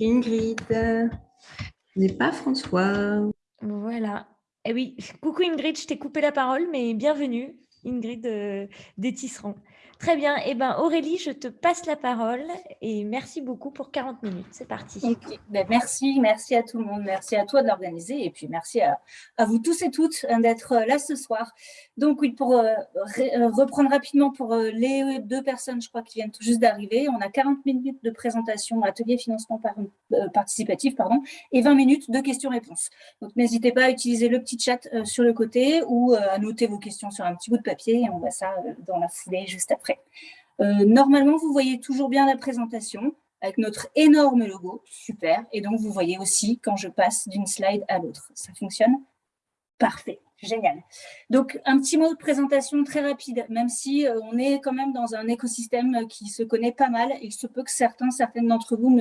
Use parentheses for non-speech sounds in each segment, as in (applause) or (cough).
Ingrid, n'est pas François. Voilà. Eh oui, coucou Ingrid, je t'ai coupé la parole, mais bienvenue Ingrid euh, des Tisserands. Très bien. Eh ben, Aurélie, je te passe la parole et merci beaucoup pour 40 minutes. C'est parti. Ben, merci, merci à tout le monde. Merci à toi de l'organiser et puis merci à, vous tous et toutes hein, d'être euh, là ce soir. Donc, oui, pour euh, euh, reprendre rapidement pour les deux personnes, je crois, qui viennent tout juste d'arriver, on a 40 minutes de présentation, atelier financement participatif, pardon, et 20 minutes de questions-réponses. Donc, n'hésitez pas à utiliser le petit chat sur le côté ou à noter vos questions sur un petit bout de papier et on voit ça dans la foulée juste après. Euh, normalement, vous voyez toujours bien la présentation avec notre énorme logo, super. Et donc, vous voyez aussi quand je passe d'une slide à l'autre. Ça fonctionne Parfait, génial. Donc, un petit mot de présentation très rapide, même si euh, on est quand même dans un écosystème qui se connaît pas mal. Il se peut que certains, certaines d'entre vous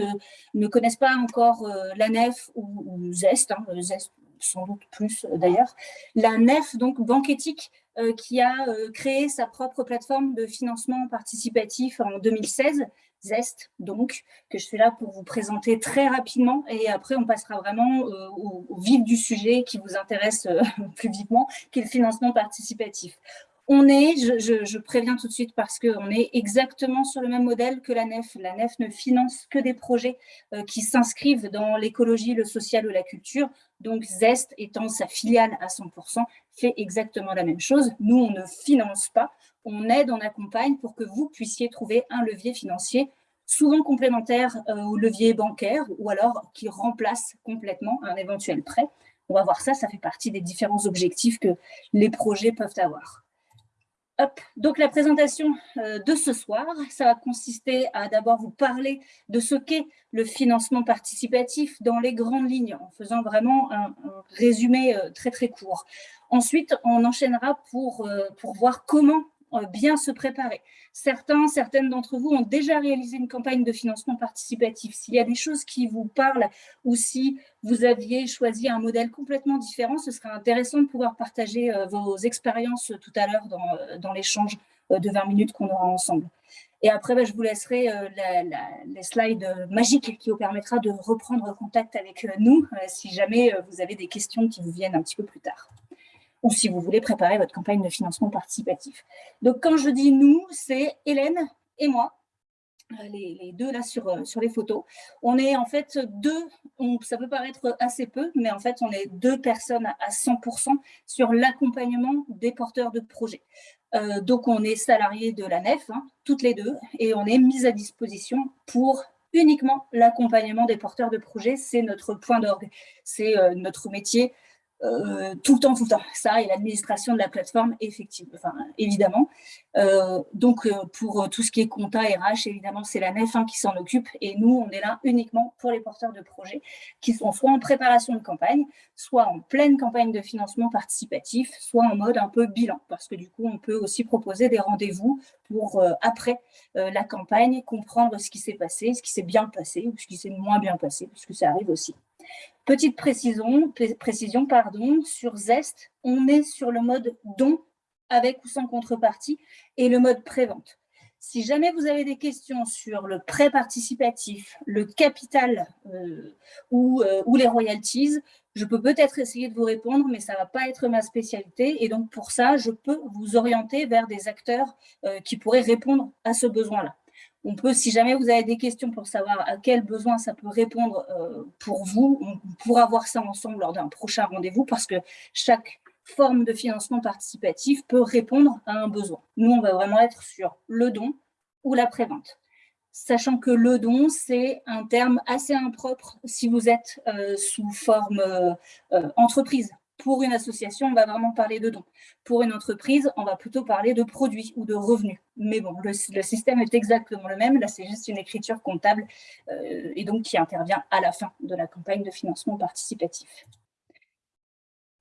ne, connaissent pas encore euh, la NEF ou, Zest, hein, Zest sans doute plus d'ailleurs. La NEF, donc Banque Éthique, euh, qui a euh, créé sa propre plateforme de financement participatif en 2016, Zest, donc, que je suis là pour vous présenter très rapidement. Et après, on passera vraiment euh, au, vif du sujet qui vous intéresse (laughs) plus vivement, qui est le financement participatif. On est, je, préviens tout de suite parce qu'on est exactement sur le même modèle que la NEF. La NEF ne finance que des projets qui s'inscrivent dans l'écologie, le social ou la culture. Donc Zest, étant sa filiale à 100%, fait exactement la même chose. Nous, on ne finance pas, on aide, on accompagne pour que vous puissiez trouver un levier financier souvent complémentaire euh, au levier bancaire ou alors qui remplace complètement un éventuel prêt. On va voir ça, ça fait partie des différents objectifs que les projets peuvent avoir. Donc la présentation euh, de ce soir, ça va consister à d'abord vous parler de ce qu'est le financement participatif dans les grandes lignes, en faisant vraiment un, résumé euh, très très court. Ensuite, on enchaînera pour, euh, pour voir comment bien se préparer. Certains, certaines d'entre vous ont déjà réalisé une campagne de financement participatif. S'il y a des choses qui vous parlent ou si vous aviez choisi un modèle complètement différent, ce serait intéressant de pouvoir partager euh, vos expériences tout à l'heure dans, euh, l'échange euh, de 20 minutes qu'on aura ensemble. Et après, bah, je vous laisserai les slides magiques qui vous permettra de reprendre contact avec nous si jamais vous avez des questions qui vous viennent un petit peu plus tard ou si vous voulez préparer votre campagne de financement participatif. Donc, quand je dis « nous », c'est Hélène et moi, euh, les, deux là sur, euh, sur les photos. On est en fait deux, ça peut paraître assez peu, mais en fait, on est deux personnes à 100% sur l'accompagnement des porteurs de projets. Euh, donc, on est salariés de la NEF, hein, toutes les deux, et on est mis à disposition pour uniquement l'accompagnement des porteurs de projets. C'est notre point d'orgue, c'est notre métier, euh, tout le temps, tout le temps. Ça et l'administration de la plateforme, effectivement, enfin, évidemment. Euh, donc, euh, pour tout ce qui est compta RH, évidemment, c'est la NEF 1 qui s'en occupe. Et nous, on est là uniquement pour les porteurs de projets qui sont soit en préparation de campagne, soit en pleine campagne de financement participatif, soit en mode un peu bilan. Parce que du coup, on peut aussi proposer des rendez-vous pour, après la campagne, comprendre ce qui s'est passé, ce qui s'est bien passé ou ce qui s'est moins bien passé, parce que ça arrive aussi. Petite précision, précision pardon, sur Zest, on est sur le mode don avec ou sans contrepartie et le mode prévente. Si jamais vous avez des questions sur le prêt participatif, le capital euh, ou, euh, ou, les royalties, je peux peut-être essayer de vous répondre, mais ça ne va pas être ma spécialité. Et donc, pour ça, je peux vous orienter vers des acteurs euh, qui pourraient répondre à ce besoin-là. On peut, si jamais vous avez des questions pour savoir à quel besoin ça peut répondre euh, pour vous, on pourra voir ça ensemble lors d'un prochain rendez-vous parce que chaque forme de financement participatif peut répondre à un besoin. Nous, on va vraiment être sur le don ou la prévente. Sachant que le don, c'est un terme assez impropre si vous êtes euh, sous forme euh, entreprise. Pour une association, on va vraiment parler de dons. Pour une entreprise, on va plutôt parler de produits ou de revenus. Mais bon, le, système est exactement le même. Là, c'est juste une écriture comptable euh, et donc qui intervient à la fin de la campagne de financement participatif.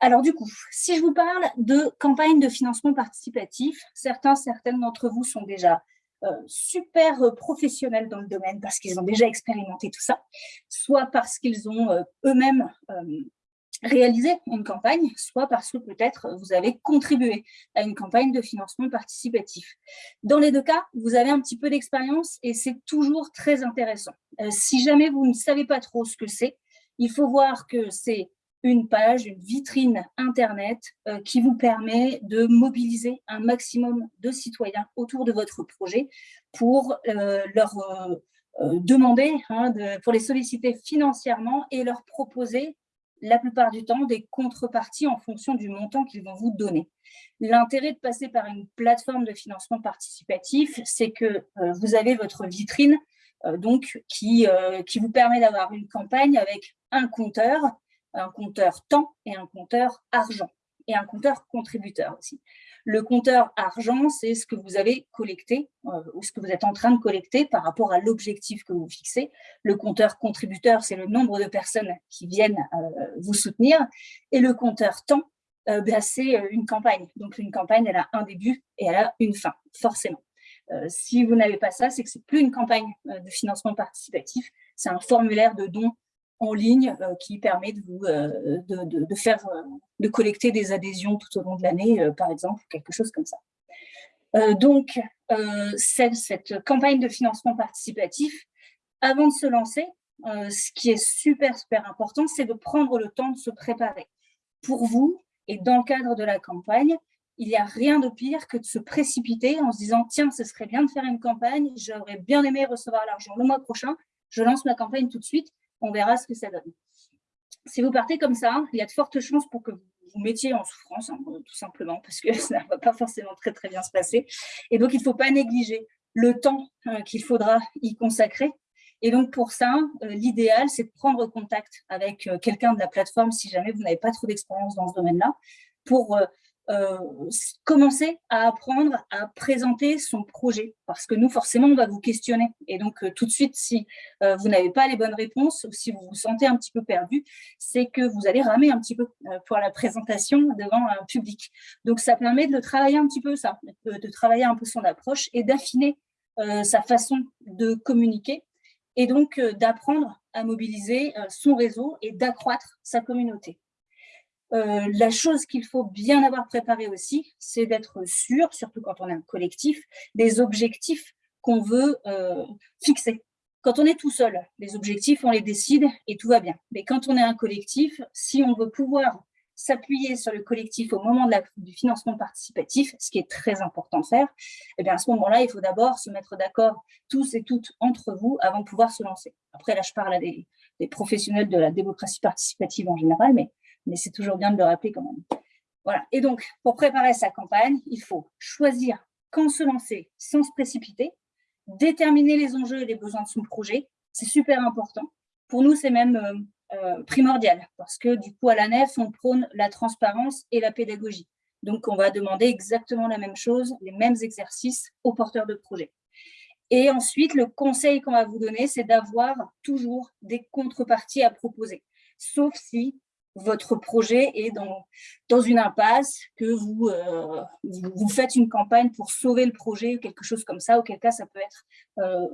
Alors du coup, si je vous parle de campagne de financement participatif, certains, certaines d'entre vous sont déjà euh, super professionnels dans le domaine parce qu'ils ont déjà expérimenté tout ça, soit parce qu'ils ont euh, eux-mêmes réaliser une campagne, soit parce que peut-être vous avez contribué à une campagne de financement participatif. Dans les deux cas, vous avez un petit peu d'expérience et c'est toujours très intéressant. Euh, si jamais vous ne savez pas trop ce que c'est, il faut voir que c'est une page, une vitrine Internet euh, qui vous permet de mobiliser un maximum de citoyens autour de votre projet pour euh, leur demander, hein, pour les solliciter financièrement et leur proposer la plupart du temps des contreparties en fonction du montant qu'ils vont vous donner. L'intérêt de passer par une plateforme de financement participatif, c'est que euh, vous avez votre vitrine euh, donc, qui, euh, qui vous permet d'avoir une campagne avec un compteur, un compteur temps et un compteur argent, et un compteur contributeur aussi. Le compteur argent, c'est ce que vous avez collecté euh, ou ce que vous êtes en train de collecter par rapport à l'objectif que vous fixez. Le compteur contributeur, c'est le nombre de personnes qui viennent euh, vous soutenir. Et le compteur temps, euh, bah, c'est une campagne. Donc, une campagne, elle a un début et elle a une fin, forcément. si vous n'avez pas ça, c'est que c'est plus une campagne de financement participatif, c'est un formulaire de don en ligne euh, qui permet de, vous, euh, de, faire, euh, de collecter des adhésions tout au long de l'année, par exemple, quelque chose comme ça. donc, cette, cette, campagne de financement participatif, avant de se lancer, ce qui est super, super important, c'est de prendre le temps de se préparer. Pour vous, et dans le cadre de la campagne, il n'y a rien de pire que de se précipiter en se disant « Tiens, ce serait bien de faire une campagne, j'aurais bien aimé recevoir l'argent le mois prochain, je lance ma campagne tout de suite on verra ce que ça donne. Si vous partez comme ça, il y a de fortes chances pour que vous mettiez en souffrance, hein, tout simplement, parce que (laughs) ça ne va pas forcément très très bien se passer. Et donc, il ne faut pas négliger le temps euh, qu'il faudra y consacrer. Et donc, pour ça, euh, l'idéal, c'est de prendre contact avec euh, quelqu'un de la plateforme, si jamais vous n'avez pas trop d'expérience dans ce domaine-là, pour euh, commencer à apprendre à présenter son projet parce que nous, forcément, on va vous questionner. Et donc, euh, tout de suite, si euh, vous n'avez pas les bonnes réponses ou si vous vous sentez un petit peu perdu, c'est que vous allez ramer un petit peu pour la présentation devant un public. Donc, ça permet de le travailler un petit peu, ça, de travailler un peu son approche et d'affiner sa façon de communiquer et donc d'apprendre à mobiliser son réseau et d'accroître sa communauté. Euh, la chose qu'il faut bien avoir préparé aussi, c'est d'être sûr, surtout quand on est un collectif, des objectifs qu'on veut euh, fixer. Quand on est tout seul, les objectifs, on les décide et tout va bien. Mais quand on est un collectif, si on veut pouvoir s'appuyer sur le collectif au moment du financement participatif, ce qui est très important de faire, eh bien à ce moment-là, il faut d'abord se mettre d'accord tous et toutes entre vous avant de pouvoir se lancer. Après, là, je parle à des, des professionnels de la démocratie participative en général, mais mais c'est toujours bien de le rappeler quand même. Voilà. Et donc, pour préparer sa campagne, il faut choisir quand se lancer sans se précipiter, déterminer les enjeux et les besoins de son projet, c'est super important. Pour nous, c'est même euh, euh, primordial, parce que du coup, à la nef, on prône la transparence et la pédagogie. Donc, on va demander exactement la même chose, les mêmes exercices aux porteurs de projet. Et ensuite, le conseil qu'on va vous donner, c'est d'avoir toujours des contreparties à proposer, sauf si votre projet est dans, dans une impasse, que euh, vous, vous, faites une campagne pour sauver le projet ou quelque chose comme ça, auquel cas ça peut être, euh,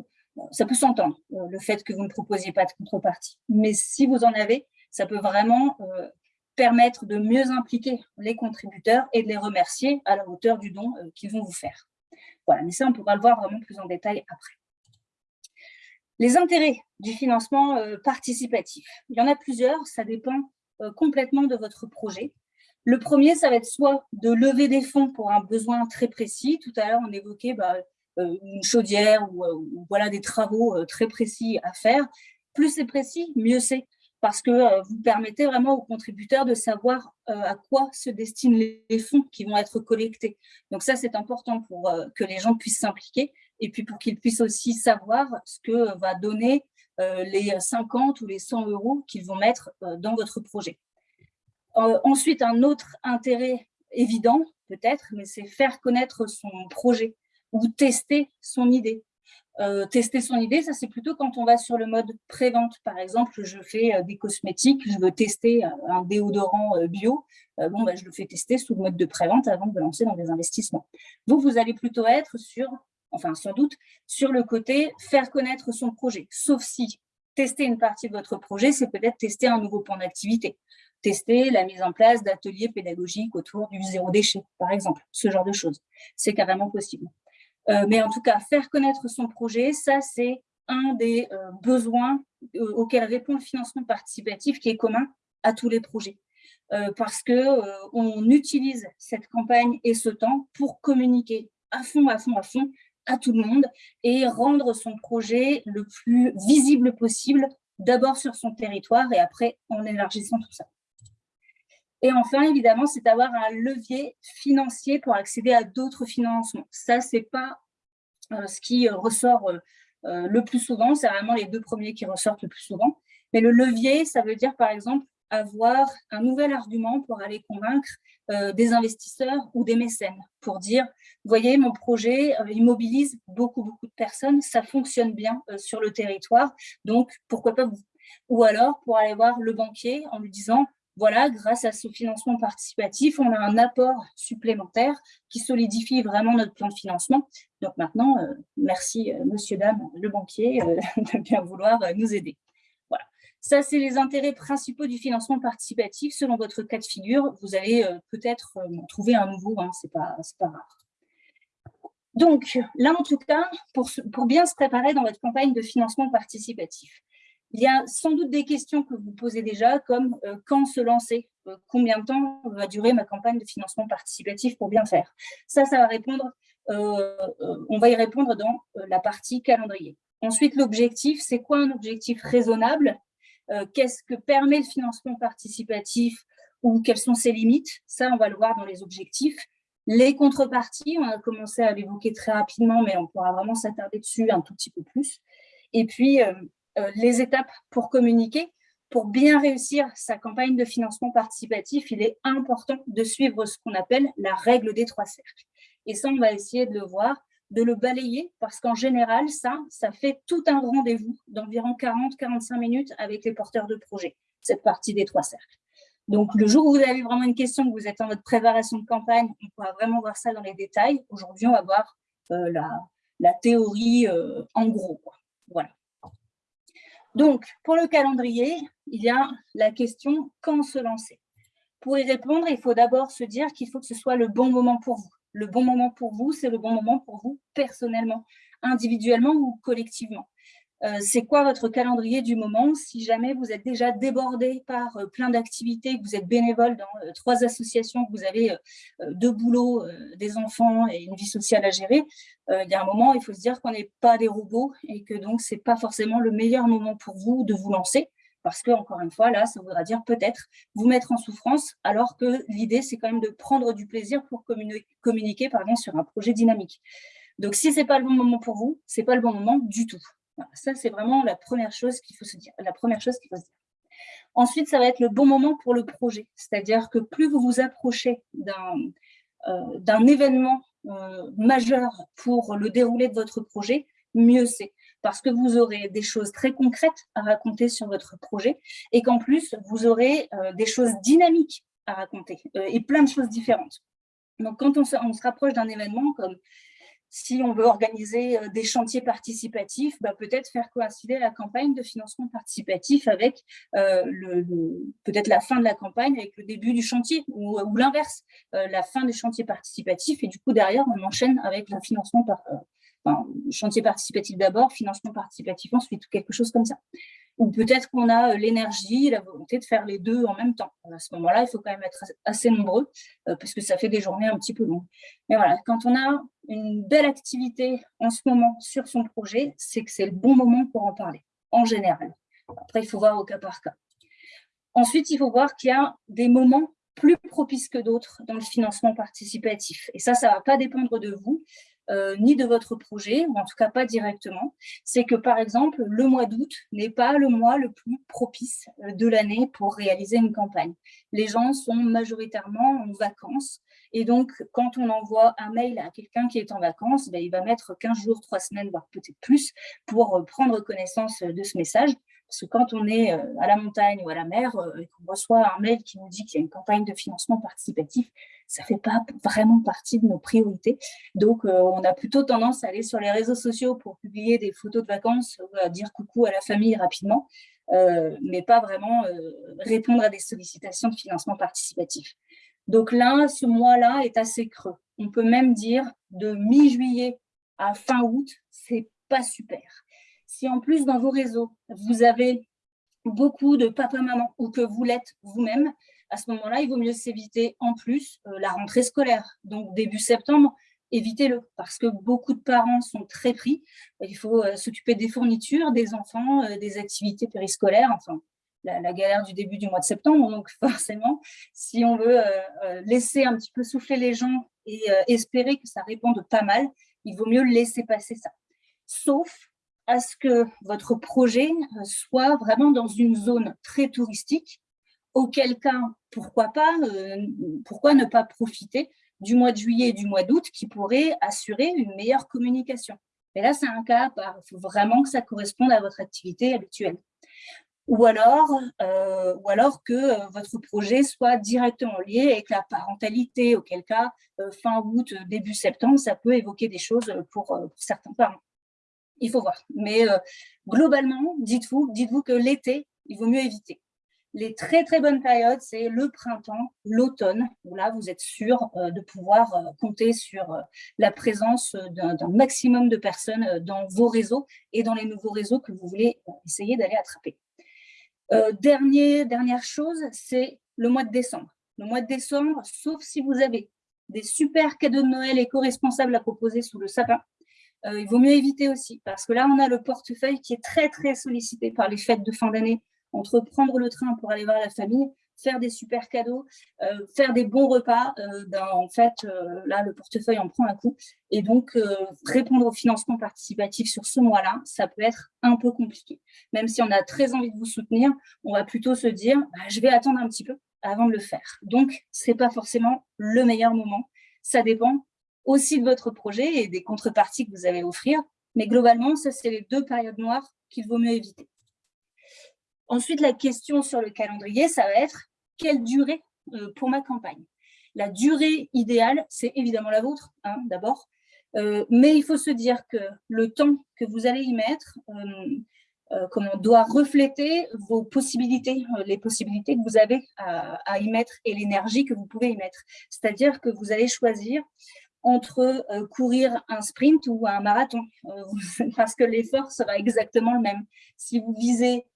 ça peut s'entendre, euh, le fait que vous ne proposiez pas de contrepartie. Mais si vous en avez, ça peut vraiment permettre de mieux impliquer les contributeurs et de les remercier à la hauteur du don qu'ils vont vous faire. Voilà, mais ça, on pourra le voir vraiment plus en détail après. Les intérêts du financement participatif, il y en a plusieurs, ça dépend complètement de votre projet. Le premier, ça va être soit de lever des fonds pour un besoin très précis. Tout à l'heure, on évoquait bah, euh, une chaudière euh, ou, voilà des travaux très précis à faire. Plus c'est précis, mieux c'est parce que vous permettez vraiment aux contributeurs de savoir à quoi se destinent les fonds qui vont être collectés. Donc ça, c'est important pour que les gens puissent s'impliquer et puis pour qu'ils puissent aussi savoir ce que va donner euh, les 50 ou les 100 euros qu'ils vont mettre euh, dans votre projet. Euh, ensuite, un autre intérêt évident, peut-être, mais c'est faire connaître son projet ou tester son idée. tester son idée, ça c'est plutôt quand on va sur le mode pré-vente. Par exemple, je fais des cosmétiques, je veux tester un déodorant bio. bon, bah, je le fais tester sous le mode de pré-vente avant de lancer dans des investissements. Vous, vous allez plutôt être sur enfin sans doute, sur le côté faire connaître son projet, sauf si tester une partie de votre projet, c'est peut-être tester un nouveau point d'activité, tester la mise en place d'ateliers pédagogiques autour du zéro déchet, par exemple, ce genre de choses. C'est carrément possible. Euh, mais en tout cas, faire connaître son projet, ça, c'est un des euh, besoins euh, auxquels répond le financement participatif qui est commun à tous les projets. parce qu'on utilise cette campagne et ce temps pour communiquer à fond, à fond, à fond à tout le monde et rendre son projet le plus visible possible, d'abord sur son territoire et après en élargissant tout ça. Et enfin, évidemment, c'est d'avoir un levier financier pour accéder à d'autres financements. Ça, ce n'est pas euh, ce qui ressort euh, euh, le plus souvent, c'est vraiment les deux premiers qui ressortent le plus souvent. Mais le levier, ça veut dire, par exemple, avoir un nouvel argument pour aller convaincre euh, des investisseurs ou des mécènes, pour dire, voyez, mon projet euh, il mobilise beaucoup, beaucoup de personnes, ça fonctionne bien euh, sur le territoire, donc pourquoi pas vous? Ou alors, pour aller voir le banquier en lui disant, voilà, grâce à ce financement participatif, on a un apport supplémentaire qui solidifie vraiment notre plan de financement. Donc maintenant, merci, monsieur, dame, le banquier, (laughs) de bien vouloir nous aider. Ça, c'est les intérêts principaux du financement participatif. Selon votre cas de figure, vous allez euh, peut-être euh, trouver un nouveau, hein, ce n'est pas, pas rare. Donc, là, en tout cas, pour, bien se préparer dans votre campagne de financement participatif, il y a sans doute des questions que vous posez déjà, comme euh, quand se lancer Combien de temps va durer ma campagne de financement participatif pour bien faire? Ça, ça va répondre, on va y répondre dans la partie calendrier. Ensuite, l'objectif, c'est quoi un objectif raisonnable? Qu'est-ce que permet le financement participatif ou quelles sont ses limites? Ça, on va le voir dans les objectifs. Les contreparties, on a commencé à l'évoquer très rapidement, mais on pourra vraiment s'attarder dessus un tout petit peu plus. Et puis, euh, euh, les étapes pour communiquer. Pour bien réussir sa campagne de financement participatif, il est important de suivre ce qu'on appelle la règle des trois cercles. Et ça, on va essayer de le voir de le balayer parce qu'en général, ça, ça fait tout un rendez-vous d'environ 40-45 minutes avec les porteurs de projet, cette partie des trois cercles. Donc, le jour où vous avez vraiment une question, que vous êtes en votre préparation de campagne, on pourra vraiment voir ça dans les détails. Aujourd'hui, on va voir euh, la, théorie euh, en gros. Voilà. Donc, pour le calendrier, il y a la question quand se lancer? Pour y répondre, il faut d'abord se dire qu'il faut que ce soit le bon moment pour vous le bon moment pour vous, c'est le bon moment pour vous personnellement, individuellement ou collectivement. Euh, c'est quoi votre calendrier du moment si jamais vous êtes déjà débordé par euh, plein d'activités, que vous êtes bénévole dans euh, trois associations, que vous avez deux boulots, des enfants et une vie sociale à gérer, il y a un moment, il faut se dire qu'on n'est pas des robots et que donc ce n'est pas forcément le meilleur moment pour vous de vous lancer parce que, encore une fois, là, ça voudra dire peut-être vous mettre en souffrance, alors que l'idée, c'est quand même de prendre du plaisir pour communiquer, pardon, sur un projet dynamique. Donc, si ce n'est pas le bon moment pour vous, ce n'est pas le bon moment du tout. ça, c'est vraiment la première chose qu'il faut se dire. La première chose qu'il faut se dire. Ensuite, ça va être le bon moment pour le projet. C'est-à-dire que plus vous vous approchez d'un euh, événement euh, majeur pour le déroulé de votre projet, mieux c'est parce que vous aurez des choses très concrètes à raconter sur votre projet et qu'en plus, vous aurez euh, des choses dynamiques à raconter euh, et plein de choses différentes. Donc, quand on se, rapproche d'un événement comme si on veut organiser euh, des chantiers participatifs, bah, peut-être faire coïncider la campagne de financement participatif avec peut-être la fin de la campagne avec le début du chantier ou, l'inverse, la fin du chantier participatif et du coup derrière on enchaîne avec le financement par, chantier participatif d'abord, financement participatif ensuite, quelque chose comme ça. Ou peut-être qu'on a euh, l'énergie, la volonté de faire les deux en même temps. À ce moment-là, il faut quand même être assez nombreux, euh, parce que ça fait des journées un petit peu longues. Mais voilà, quand on a une belle activité en ce moment sur son projet, c'est que c'est le bon moment pour en parler, en général. Après, il faut voir au cas par cas. Ensuite, il faut voir qu'il y a des moments plus propices que d'autres dans le financement participatif. Et ça, ça ne va pas dépendre de vous. Euh, ni de votre projet, ou en tout cas pas directement, c'est que par exemple, le mois d'août n'est pas le mois le plus propice euh, de l'année pour réaliser une campagne. Les gens sont majoritairement en vacances, et donc quand on envoie un mail à quelqu'un qui est en vacances, ben, il va mettre 15 jours, 3 semaines, voire peut-être plus, pour euh, prendre connaissance de ce message, Parce que quand on est euh, à la montagne ou à la mer euh, et qu'on reçoit un mail qui nous dit qu'il y a une campagne de financement participatif, ça ne fait pas vraiment partie de nos priorités. Donc, euh, on a plutôt tendance à aller sur les réseaux sociaux pour publier des photos de vacances, à dire coucou à la famille rapidement, mais pas vraiment répondre à des sollicitations de financement participatif. Donc là, ce mois-là est assez creux. On peut même dire de mi-juillet à fin août, c'est pas super. Si en plus dans vos réseaux, vous avez beaucoup de papa-maman ou que vous l'êtes vous-même, à ce moment-là, il vaut mieux s'éviter en plus euh, la rentrée scolaire. Donc début septembre, évitez-le parce que beaucoup de parents sont très pris. Il faut euh, s'occuper des fournitures, des enfants, euh, des activités périscolaires, enfin la, la, galère du début du mois de septembre. Donc (laughs) forcément, si on veut laisser un petit peu souffler les gens et espérer que ça réponde pas mal, il vaut mieux laisser passer ça. Sauf à ce que votre projet euh, soit vraiment dans une zone très touristique, auquel cas, pourquoi pas, euh, pourquoi ne pas profiter du mois de juillet et du mois d'août qui pourraient assurer une meilleure communication. Mais là, c'est un cas il faut vraiment que ça corresponde à votre activité habituelle. Ou alors, euh, que votre projet soit directement lié avec la parentalité, auquel cas, fin août, début septembre, ça peut évoquer des choses pour certains parents il faut voir. Mais euh, globalement, dites-vous dites -vous que l'été, il vaut mieux éviter. Les très très bonnes périodes, c'est le printemps, l'automne, où là, vous êtes sûr euh, de pouvoir euh, compter sur la présence d'un maximum de personnes dans vos réseaux et dans les nouveaux réseaux que vous voulez essayer d'aller attraper. dernier, dernière chose, c'est le mois de décembre. Le mois de décembre, sauf si vous avez des super cadeaux de Noël éco-responsables à proposer sous le sapin, euh, il vaut mieux éviter aussi, parce que là, on a le portefeuille qui est très, très sollicité par les fêtes de fin d'année, entre prendre le train pour aller voir la famille, faire des super cadeaux, euh, faire des bons repas. Euh, ben, en fait, là, le portefeuille en prend un coup. Et donc, répondre au financement participatif sur ce mois-là, ça peut être un peu compliqué. Même si on a très envie de vous soutenir, on va plutôt se dire, bah, je vais attendre un petit peu avant de le faire. Donc, ce n'est pas forcément le meilleur moment. Ça dépend aussi de votre projet et des contreparties que vous allez offrir. Mais globalement, ça, c'est les deux périodes noires qu'il vaut mieux éviter. Ensuite, la question sur le calendrier, ça va être quelle durée euh, pour ma campagne? La durée idéale, c'est évidemment la vôtre, hein, d'abord. Euh, mais il faut se dire que le temps que vous allez y mettre, euh, on doit refléter vos possibilités, les possibilités que vous avez à y mettre et l'énergie que vous pouvez y mettre. C'est-à-dire que vous allez choisir entre euh, courir un sprint ou un marathon, euh, (laughs) parce que l'effort sera exactement le même. Si vous visez,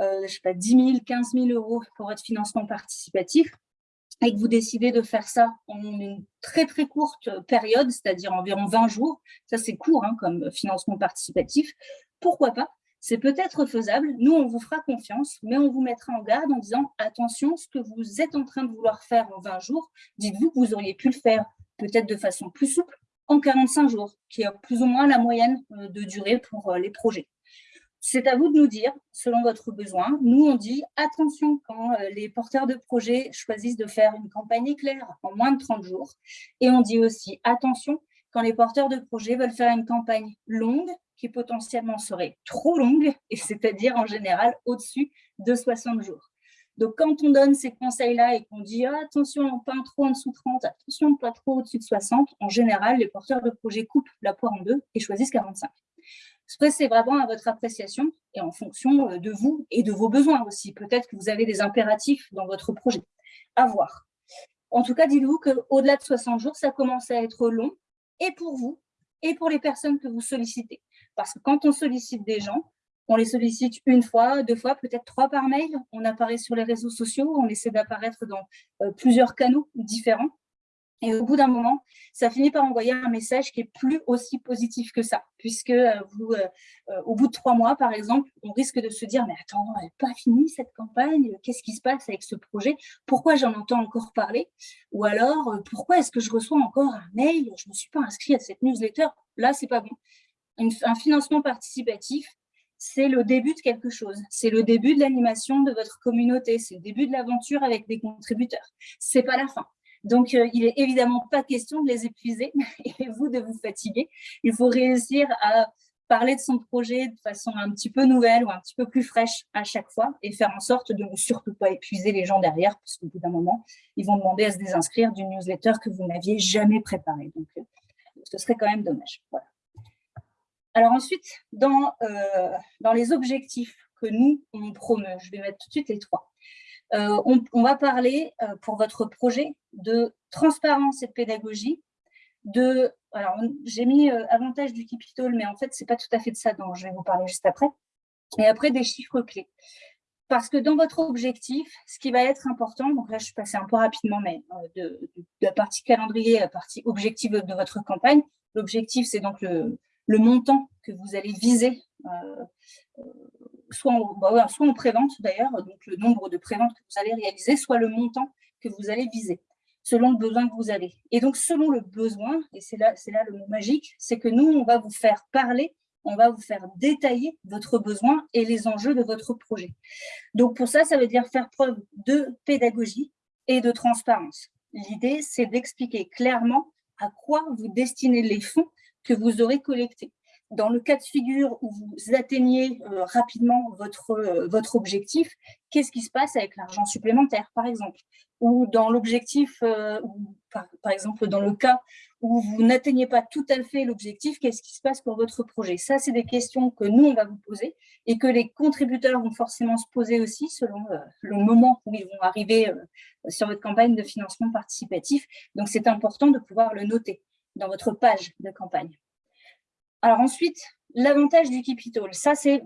euh, sais pas, 10 000, 15 000 euros pour votre financement participatif, et que vous décidez de faire ça en une très très courte période, c'est-à-dire environ 20 jours, ça c'est court hein, comme financement participatif, pourquoi pas? C'est peut-être faisable, nous on vous fera confiance, mais on vous mettra en garde en disant attention, ce que vous êtes en train de vouloir faire en 20 jours, dites-vous que vous auriez pu le faire peut-être de façon plus souple, en 45 jours, qui est plus ou moins la moyenne euh, de durée pour euh, les projets. C'est à vous de nous dire, selon votre besoin. Nous, on dit attention quand euh, les porteurs de projets choisissent de faire une campagne éclair en moins de 30 jours. Et on dit aussi attention quand les porteurs de projets veulent faire une campagne longue qui potentiellement serait trop longue, et c'est-à-dire en général au-dessus de 60 jours. Donc, quand on donne ces conseils-là et qu'on dit ah, attention, pas trop en dessous de 30, attention, pas trop au-dessus de 60, en général, les porteurs de projet coupent la poire en deux et choisissent 45. Après, c'est vraiment à votre appréciation et en fonction euh, de vous et de vos besoins aussi. Peut-être que vous avez des impératifs dans votre projet. À voir. En tout cas, dites-vous qu'au-delà de 60 jours, ça commence à être long et pour vous et pour les personnes que vous sollicitez. Parce que quand on sollicite des gens, on les sollicite une fois, deux fois, peut-être trois par mail. On apparaît sur les réseaux sociaux, on essaie d'apparaître dans euh, plusieurs canaux différents. Et au bout d'un moment, ça finit par envoyer un message qui est plus aussi positif que ça, puisque euh, vous, euh, au bout de trois mois, par exemple, on risque de se dire « mais attends, elle pas finie cette campagne, qu'est-ce qui se passe avec ce projet? Pourquoi j'en entends encore parler ?» Ou alors « pourquoi est-ce que je reçois encore un mail? Je ne me suis pas inscrit à cette newsletter. » Là, c'est pas bon. un financement participatif, c'est le début de quelque chose. C'est le début de l'animation de votre communauté. C'est le début de l'aventure avec des contributeurs. C'est pas la fin. Donc, euh, il est évidemment pas question de les épuiser (laughs) et vous de vous fatiguer. Il faut réussir à parler de son projet de façon un petit peu nouvelle ou un petit peu plus fraîche à chaque fois et faire en sorte de ne surtout pas épuiser les gens derrière parce qu'au bout d'un moment, ils vont demander à se désinscrire d'une newsletter que vous n'aviez jamais préparée. Donc, euh, ce serait quand même dommage. Alors ensuite, dans, euh, dans les objectifs que nous, on promeut, je vais mettre tout de suite les trois. Euh, on, va parler pour votre projet de transparence et de pédagogie, de alors j'ai mis euh, avantage du capital, mais en fait, ce n'est pas tout à fait de ça dont je vais vous parler juste après. Et après, des chiffres clés. Parce que dans votre objectif, ce qui va être important, donc là, je suis passée un peu rapidement, mais euh, de, la partie calendrier à la partie objectif de votre campagne, l'objectif, c'est donc le, montant que vous allez viser, euh, soit, en, bah soit en prévente d'ailleurs, donc le nombre de préventes que vous allez réaliser, soit le montant que vous allez viser selon le besoin que vous avez. Et donc, selon le besoin, et c'est là, là le mot magique, c'est que nous, on va vous faire parler, on va vous faire détailler votre besoin et les enjeux de votre projet. Donc, pour ça, ça veut dire faire preuve de pédagogie et de transparence. L'idée, c'est d'expliquer clairement à quoi vous destinez les fonds que vous aurez collectés dans le cas de figure où vous atteignez euh, rapidement votre, euh, votre objectif, qu'est-ce qui se passe avec l'argent supplémentaire, par exemple? Ou dans l'objectif, euh, par, par, exemple, dans le cas où vous n'atteignez pas tout à fait l'objectif, qu'est-ce qui se passe pour votre projet? Ça, c'est des questions que nous, on va vous poser et que les contributeurs vont forcément se poser aussi selon le moment où ils vont arriver sur votre campagne de financement participatif. Donc, c'est important de pouvoir le noter dans votre page de campagne. Alors ensuite, l'avantage du capital, ça c'est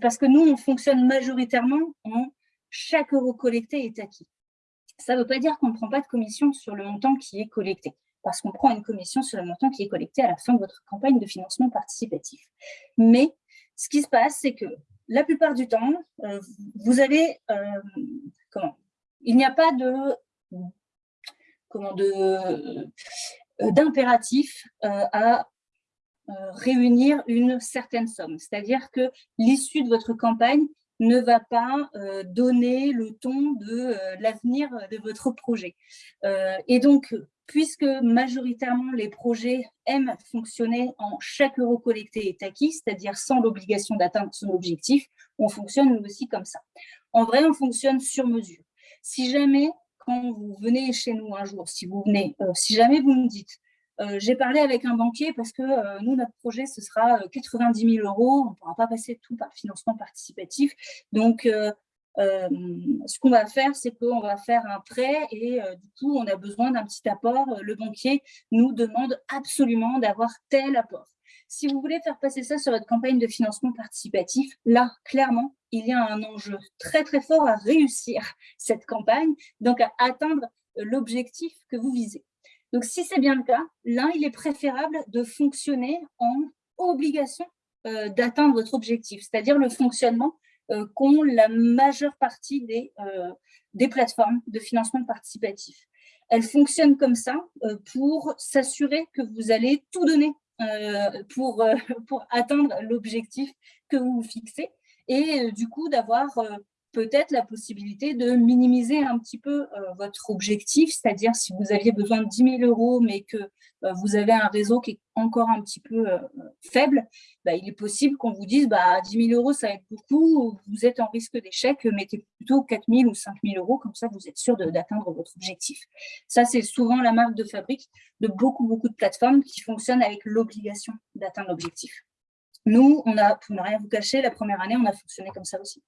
parce que nous, on fonctionne majoritairement en chaque euro collecté est acquis. Ça ne veut pas dire qu'on ne prend pas de commission sur le montant qui est collecté, parce qu'on prend une commission sur le montant qui est collecté à la fin de votre campagne de financement participatif. Mais ce qui se passe, c'est que la plupart du temps, euh, vous avez, euh, comment? Il n'y a pas de, comment de, d'impératif à euh, réunir une certaine somme. C'est-à-dire que l'issue de votre campagne ne va pas euh, donner le ton de euh, l'avenir de votre projet. et donc, puisque majoritairement les projets aiment fonctionner en chaque euro collecté est acquis, c'est-à-dire sans l'obligation d'atteindre son objectif, on fonctionne nous aussi comme ça. En vrai, on fonctionne sur mesure. Si jamais, quand vous venez chez nous un jour, si vous venez, si jamais vous me dites euh, j'ai parlé avec un banquier parce que euh, nous, notre projet, ce sera 90 euh, 000 euros. On ne pourra pas passer tout par financement participatif. Donc, ce qu'on va faire, c'est qu'on va faire un prêt et du coup, on a besoin d'un petit apport. Le banquier nous demande absolument d'avoir tel apport. Si vous voulez faire passer ça sur votre campagne de financement participatif, là, clairement, il y a un enjeu très, très fort à réussir (laughs) cette campagne, donc à atteindre l'objectif que vous visez. Donc, si c'est bien le cas, là, il est préférable de fonctionner en obligation euh, d'atteindre votre objectif, c'est-à-dire le fonctionnement euh, qu'ont la majeure partie des, euh, des plateformes de financement participatif. Elles fonctionnent comme ça pour s'assurer que vous allez tout donner pour, (laughs) pour atteindre l'objectif que vous vous fixez et du coup d'avoir peut-être la possibilité de minimiser un petit peu euh, votre objectif, c'est-à-dire si vous aviez besoin de 10 000 euros, mais que euh, vous avez un réseau qui est encore un petit peu euh, faible, bah, il est possible qu'on vous dise bah, 10 000 euros, ça va être beaucoup, vous êtes en risque d'échec, mettez plutôt 4 000 ou 5 000 euros, comme ça vous êtes sûr d'atteindre votre objectif. Ça, c'est souvent la marque de fabrique de beaucoup, beaucoup de plateformes qui fonctionnent avec l'obligation d'atteindre l'objectif. Nous, on a, pour ne rien vous cacher, la première année, on a fonctionné comme ça aussi.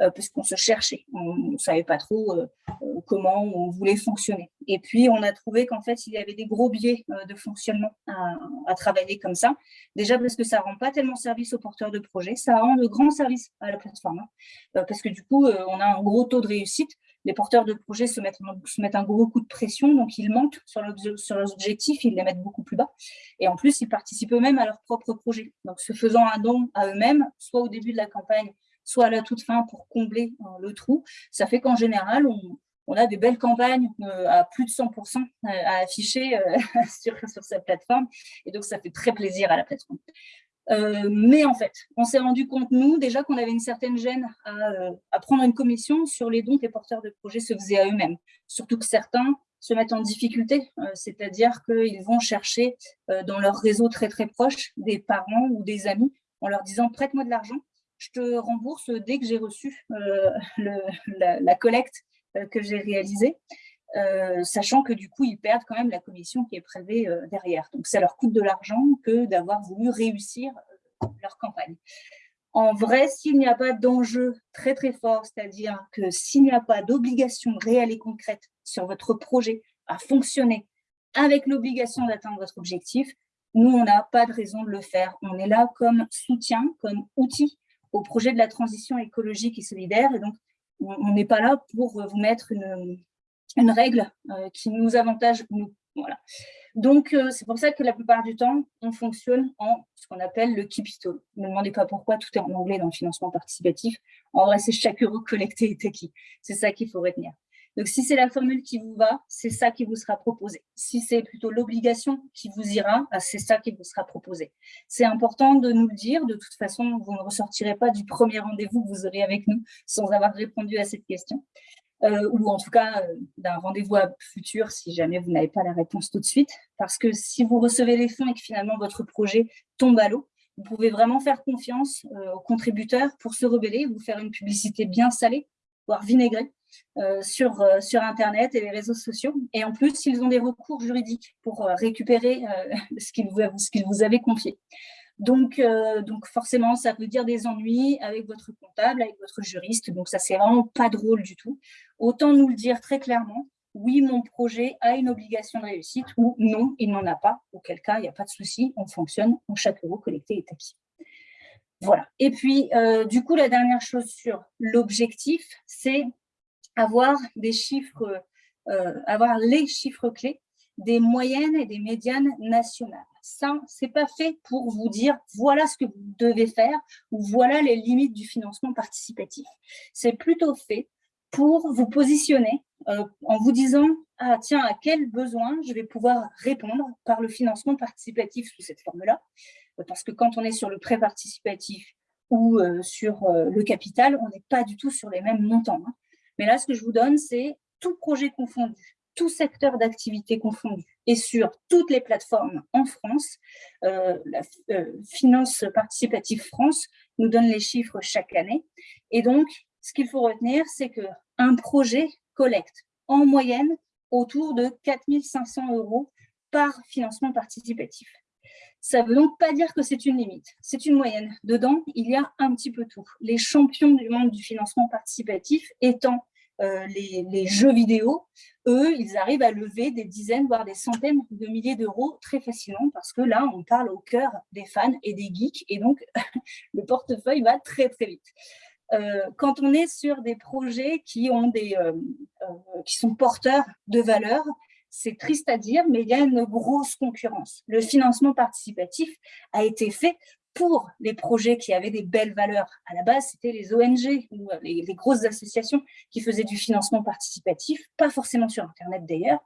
Euh, puisqu'on se cherchait. On ne savait pas trop euh, euh, comment on voulait fonctionner. Et puis, on a trouvé qu'en fait, il y avait des gros biais de fonctionnement à, travailler comme ça. Déjà parce que ça ne rend pas tellement service aux porteurs de projets, ça rend de grands services à la plateforme. Hein. parce que du coup, on a un gros taux de réussite. Les porteurs de projets se mettent, se mettent un gros coup de pression, donc ils mentent sur, sur leurs objectifs, ils les mettent beaucoup plus bas. Et en plus, ils participent eux-mêmes à leur propre projet. Donc, se faisant un don à eux-mêmes, soit au début de la campagne, soit à la toute fin pour combler euh, le trou. Ça fait qu'en général, on, a des belles campagnes euh, à plus de 100% à afficher euh, (laughs) sur, sur, sa plateforme. Et donc, ça fait très plaisir à la plateforme. Euh, mais en fait, on s'est rendu compte, nous, déjà qu'on avait une certaine gêne à, à, prendre une commission sur les dons que les porteurs de projets se faisaient à eux-mêmes. Surtout que certains se mettent en difficulté, c'est-à-dire qu'ils vont chercher dans leur réseau très très proche des parents ou des amis en leur disant « prête-moi de l'argent, je te rembourse dès que j'ai reçu (laughs) le, la, collecte que j'ai réalisée ». Euh, sachant que du coup, ils perdent quand même la commission qui est euh, derrière. Donc, ça leur coûte de l'argent que d'avoir voulu réussir euh, leur campagne. En vrai, s'il n'y a pas d'enjeu très très fort, c'est-à-dire que s'il n'y a pas d'obligation réelle et concrète sur votre projet à fonctionner avec l'obligation d'atteindre votre objectif, nous, on n'a pas de raison de le faire. On est là comme soutien, comme outil au projet de la transition écologique et solidaire. Et donc, on n'est pas là pour vous mettre une, règle euh, qui nous avantage nous. Voilà. Donc, euh, c'est pour ça que la plupart du temps, on fonctionne en ce qu'on appelle le all. Ne me demandez pas pourquoi, tout est en anglais dans le financement participatif. En vrai, c'est chaque euro collecté est acquis. C'est ça qu'il faut retenir. Donc, si c'est la formule qui vous va, c'est ça qui vous sera proposé. Si c'est plutôt l'obligation qui vous ira, bah, c'est ça qui vous sera proposé. C'est important de nous le dire. De toute façon, vous ne ressortirez pas du premier rendez-vous que vous aurez avec nous sans avoir répondu à cette question. Euh, ou en tout cas euh, d'un rendez-vous futur si jamais vous n'avez pas la réponse tout de suite. Parce que si vous recevez les fonds et que finalement votre projet tombe à l'eau, vous pouvez vraiment faire confiance euh, aux contributeurs pour se rebeller, vous faire une publicité bien salée, voire vinaigrée, sur, sur Internet et les réseaux sociaux. Et en plus, ils ont des recours juridiques pour récupérer (laughs) ce qu'ils vous, vous avaient confié. Donc, euh, donc forcément, ça peut dire des ennuis avec votre comptable, avec votre juriste. Donc ça, c'est vraiment pas drôle du tout. Autant nous le dire très clairement. Oui, mon projet a une obligation de réussite ou non, il n'en a pas. Auquel cas, il n'y a pas de souci, on fonctionne, en chaque euro collecté est acquis. Voilà. Et puis, euh, du coup, la dernière chose sur l'objectif, c'est avoir des chiffres, euh, les chiffres clés des moyennes et des médianes nationales. Ça, c'est pas fait pour vous dire voilà ce que vous devez faire ou voilà les limites du financement participatif. C'est plutôt fait pour vous positionner euh, en vous disant ah tiens à quel besoin je vais pouvoir répondre par le financement participatif sous cette forme-là? Parce que quand on est sur le prêt participatif ou euh, sur le capital, on n'est pas du tout sur les mêmes montants. Hein. Mais là, ce que je vous donne, c'est tout projet confondu tout secteur d'activité confondu et sur toutes les plateformes en France, euh, la euh, Finance Participative France nous donne les chiffres chaque année. Et donc, ce qu'il faut retenir, c'est qu'un projet collecte en moyenne autour de 4500 euros par financement participatif. Ça ne veut donc pas dire que c'est une limite, c'est une moyenne. Dedans, il y a un petit peu tout. Les champions du monde du financement participatif étant euh, les, jeux vidéo, eux, ils arrivent à lever des dizaines, voire des centaines de milliers d'euros très facilement parce que là, on parle au cœur des fans et des geeks et donc (laughs) le portefeuille va très, très vite. Euh, quand on est sur des projets qui, ont des, euh, qui sont porteurs de valeur, c'est triste à dire, mais il y a une grosse concurrence. Le financement participatif a été fait pour les projets qui avaient des belles valeurs. À la base, c'était les ONG ou euh, les, grosses associations qui faisaient du financement participatif, pas forcément sur Internet d'ailleurs.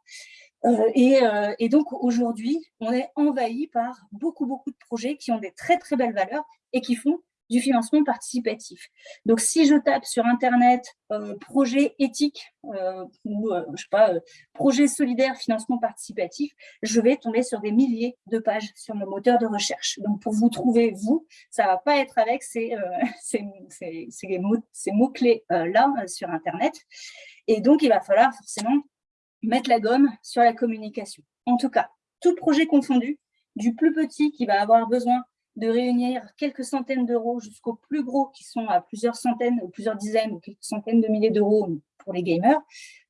Euh, et, euh, et, donc aujourd'hui, on est envahi par beaucoup, beaucoup de projets qui ont des très, très belles valeurs et qui font du financement participatif. Donc, si je tape sur Internet euh, projet éthique euh, ou, euh, je sais pas, projet solidaire financement participatif, je vais tomber sur des milliers de pages sur mon moteur de recherche. Donc, pour vous trouver, vous, ça va pas être avec ces, (laughs) ces, ces, ces mots-clés là sur Internet. Et donc, il va falloir forcément mettre la gomme sur la communication. En tout cas, tout projet confondu, du plus petit qui va avoir besoin de réunir quelques centaines d'euros jusqu'aux plus gros qui sont à plusieurs centaines ou plusieurs dizaines ou quelques centaines de milliers d'euros pour les gamers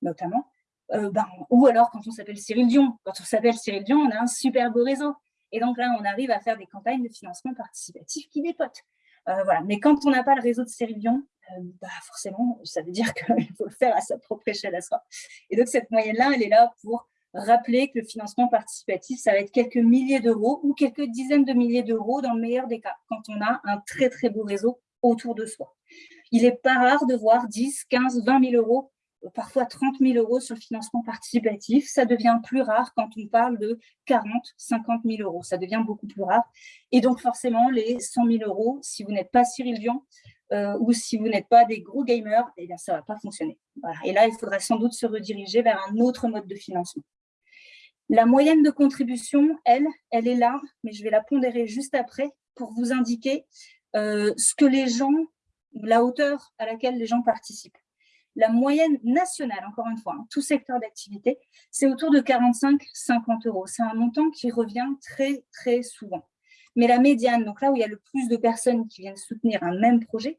notamment. Euh, ben, ou alors quand on s'appelle Cyril Dion. Quand on s'appelle Cyril Dion, on a un super beau réseau. Et donc là, on arrive à faire des campagnes de financement participatif qui dépotent. Euh, voilà. Mais quand on n'a pas le réseau de Cyril Dion, euh, bah forcément, ça veut dire (laughs) qu'il faut le faire à sa propre échelle à soi. Et donc cette moyenne-là, elle est là pour rappeler que le financement participatif, ça va être quelques milliers d'euros ou quelques dizaines de milliers d'euros dans le meilleur des cas, quand on a un très très beau réseau autour de soi. Il n'est pas rare de voir 10, 15, 20 000 euros parfois 30 000 euros sur le financement participatif. Ça devient plus rare quand on parle de 40, 50 000 euros. Ça devient beaucoup plus rare. Et donc, forcément, les 100 000 euros, si vous n'êtes pas Cyril euh, ou si vous n'êtes pas des gros gamers, eh bien, ça ne va pas fonctionner. Et là, il faudra sans doute se rediriger vers un autre mode de financement. La moyenne de contribution, elle, elle est là, mais je vais la pondérer juste après pour vous indiquer euh, ce que les gens, la hauteur à laquelle les gens participent. La moyenne nationale, encore une fois, hein, tout secteur d'activité, c'est autour de 45-50 euros. C'est un montant qui revient très, très souvent. Mais la médiane, donc là où il y a le plus de personnes qui viennent soutenir un même projet,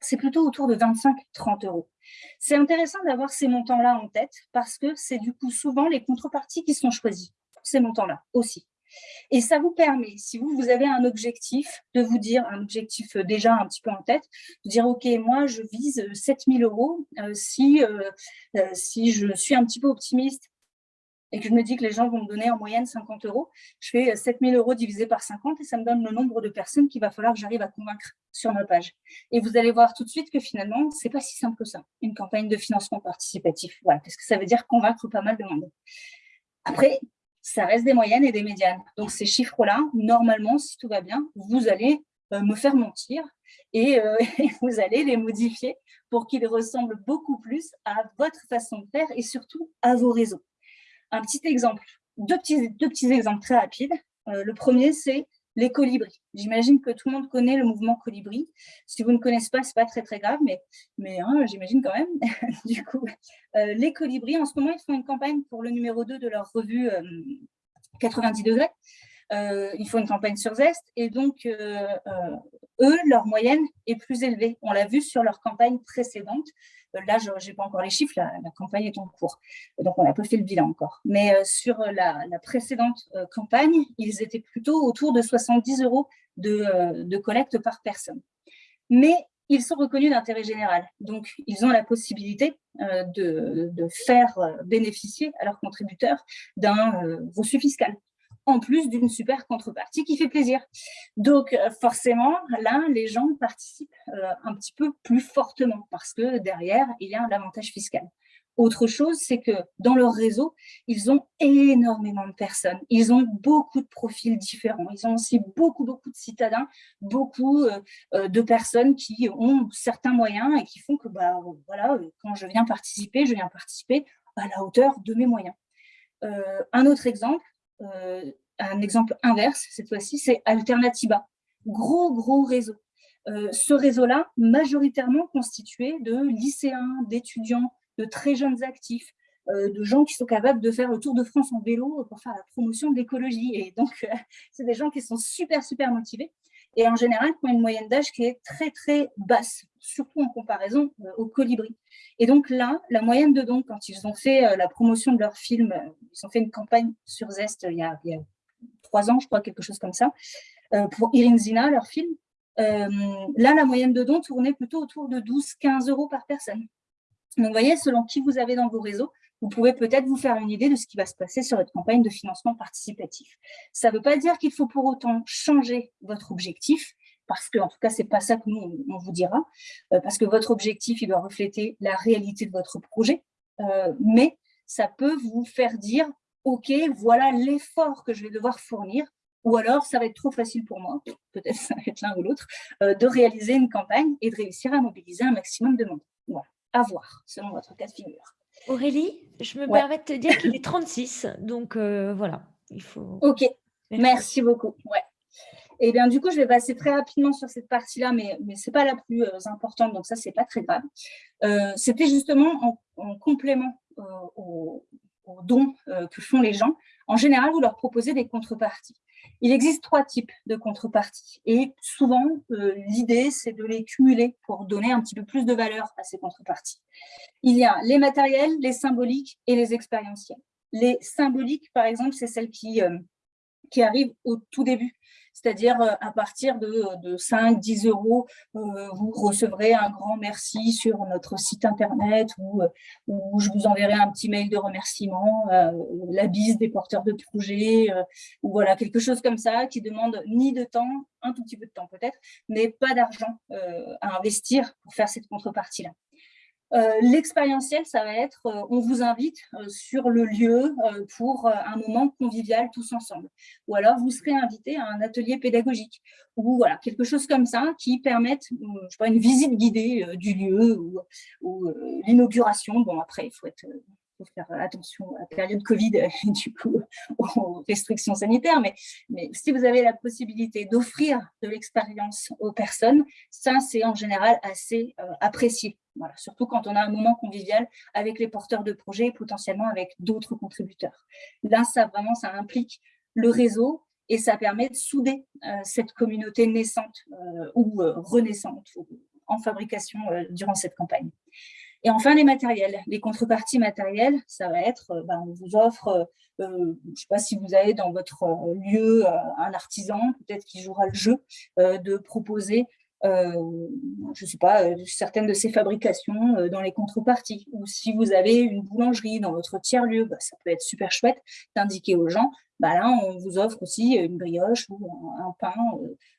c'est plutôt autour de 25-30 euros. C'est intéressant d'avoir ces montants-là en tête parce que c'est du coup souvent les contreparties qui sont choisies, ces montants-là aussi. Et ça vous permet, si vous, vous avez un objectif, de vous dire, un objectif euh, déjà un petit peu en tête, de dire, OK, moi, je vise 7000 euros. Euh, si, euh, si je suis un petit peu optimiste et que je me dis que les gens vont me donner en moyenne 50 euros, je fais 7000 euros divisé par 50 et ça me donne le nombre de personnes qu'il va falloir que j'arrive à convaincre sur ma page. Et vous allez voir tout de suite que finalement, c'est pas si simple que ça, une campagne de financement participatif. Voilà, parce que ça veut dire convaincre pas mal de monde. Après, ça reste des moyennes et des médianes. Donc, ces chiffres-là, normalement, si tout va bien, vous allez euh, me faire mentir euh, (laughs) et, vous allez les modifier pour qu'ils ressemblent beaucoup plus à votre façon de faire et surtout à vos réseaux. Un petit exemple, deux petits, exemples très rapides. Euh, le premier, c'est les colibris. J'imagine que tout le monde connaît le mouvement colibri. Si vous ne connaissez pas, ce n'est pas très, très grave, mais, hein, j'imagine quand même. (laughs) du coup, euh, les colibris, en ce moment, ils font une campagne pour le numéro 2 de leur revue 90 euh, degrés. Ils font une campagne sur Zest et donc, eux, leur moyenne est plus élevée. On l'a vu sur leur campagne précédente. Euh, là, je n'ai pas encore les chiffres, la, campagne est en cours. Donc, on n'a pas fait le bilan encore. Mais euh, sur la, précédente euh, campagne, ils étaient plutôt autour de 70 euros de, collecte par personne. Mais ils sont reconnus d'intérêt général. Donc, ils ont la possibilité de, de, faire bénéficier à leurs contributeurs d'un reçu fiscal en plus d'une super contrepartie qui fait plaisir. Donc, euh, forcément, là, les gens participent euh, un petit peu plus fortement parce que derrière, il y a un avantage fiscal. Autre chose, c'est que dans leur réseau, ils ont énormément de personnes. Ils ont beaucoup de profils différents. Ils ont aussi beaucoup, beaucoup de citadins, beaucoup euh, de personnes qui ont certains moyens et qui font que, bah, voilà, quand je viens participer, je viens participer à la hauteur de mes moyens. un autre exemple, un exemple inverse, cette fois-ci, c'est Alternativa. Gros, gros réseau. Euh, ce réseau-là, majoritairement constitué de lycéens, d'étudiants, de très jeunes actifs, euh, de gens qui sont capables de faire le tour de France en vélo pour faire la promotion de l'écologie. Et donc, (laughs) c'est des gens qui sont super, super motivés et en général qui ont une moyenne d'âge qui est très très basse, surtout en comparaison euh, aux colibris. Et donc là, la moyenne de dons, quand ils ont fait euh, la promotion de leur film, euh, ils ont fait une campagne sur Zest il y a, trois ans, je crois, quelque chose comme ça, pour Zina, leur film, là, la moyenne de dons tournait plutôt autour de 12-15 euros par personne. Donc, vous voyez, selon qui vous avez dans vos réseaux, vous pouvez peut-être vous faire une idée de ce qui va se passer sur votre campagne de financement participatif. Ça ne veut pas dire qu'il faut pour autant changer votre objectif, parce que, en tout cas, ce n'est pas ça que nous, on vous dira, euh, parce que votre objectif, il doit refléter la réalité de votre projet, euh, mais ça peut vous faire dire, OK, voilà l'effort que je vais devoir fournir, ou alors ça va être trop facile pour moi, peut-être (laughs) ça va être l'un ou l'autre, euh, de réaliser une campagne et de réussir à mobiliser un maximum de monde. Voilà, à voir, selon votre cas de figure. Aurélie, je me permets de te dire qu'il est (laughs) 36, donc euh, voilà, il faut... Ok, merci, beaucoup. Ouais. Et eh bien, du coup, je vais passer très rapidement sur cette partie-là, mais, mais ce n'est pas la plus euh, importante, donc ça, ce n'est pas très grave. Euh, c'était justement en, complément aux, dons que font les gens. En général, vous leur proposez des contreparties. Il existe trois types de contreparties et souvent, euh, l'idée, c'est de les cumuler pour donner un petit peu plus de valeur à ces contreparties. Il y a les matériels, les symboliques et les expérientiels. Les symboliques, par exemple, c'est celles qui, euh, qui arrivent au tout début c'est-à-dire euh, à partir de, 5-10 euros, euh, vous recevrez un grand merci sur notre site internet ou, euh, je vous enverrai un petit mail de remerciement, la bise des porteurs de projets, ou voilà, quelque chose comme ça qui demande ni de temps, un tout petit peu de temps peut-être, mais pas d'argent à investir pour faire cette contrepartie-là. Euh, l'expérientiel, ça va être, euh, on vous invite euh, sur le lieu pour un moment convivial tous ensemble. Ou alors, vous serez invité à un atelier pédagogique. Ou voilà, quelque chose comme ça qui permette, je sais pas, une visite guidée du lieu ou, ou l'inauguration. Bon, après, il faut être faut faire attention à la période Covid (laughs) du coup aux restrictions sanitaires, mais, si vous avez la possibilité d'offrir de l'expérience aux personnes, ça c'est en général assez euh, apprécié. Surtout quand on a un moment convivial avec les porteurs de projets et potentiellement avec d'autres contributeurs. Là, ça vraiment, ça implique le réseau et ça permet de souder euh, cette communauté naissante euh, ou renaissante en fabrication durant cette campagne. Et enfin, les matériels. Les contreparties matérielles, ça va être, euh, ben, on vous offre, euh, euh, je ne sais pas si vous avez dans votre lieu un artisan, peut-être qui jouera le jeu, de proposer je ne sais pas, certaines de ces fabrications dans les contreparties. Ou si vous avez une boulangerie dans votre tiers-lieu, bah, ça peut être super chouette d'indiquer aux gens, bah là, on vous offre aussi une brioche ou un, pain,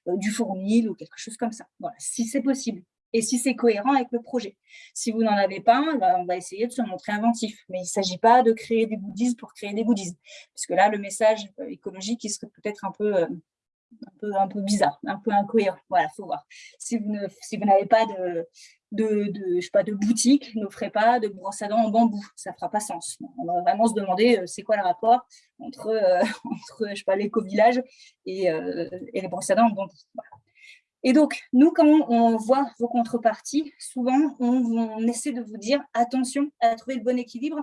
du fournil ou quelque chose comme ça. Voilà, si c'est possible et si c'est cohérent avec le projet. Si vous n'en avez pas, bah, on va essayer de se montrer inventif. Mais il ne s'agit pas de créer des goodies pour créer des goodies. Parce que là, le message euh, écologique, il serait peut-être un peu, euh, un, peu, un peu bizarre, un peu incohérent. Voilà, il faut voir. Si vous n'avez si pas de, de, de, je sais pas, de boutique, n'offrez pas de brosse à dents en bambou. Ça ne fera pas sens. On va vraiment se demander euh, c'est quoi le rapport entre, (laughs) entre l'éco-village et, et les brosses à dents en bambou. Voilà. Et donc, nous, quand on voit vos contreparties, souvent, on, essaie de vous dire attention à trouver le bon équilibre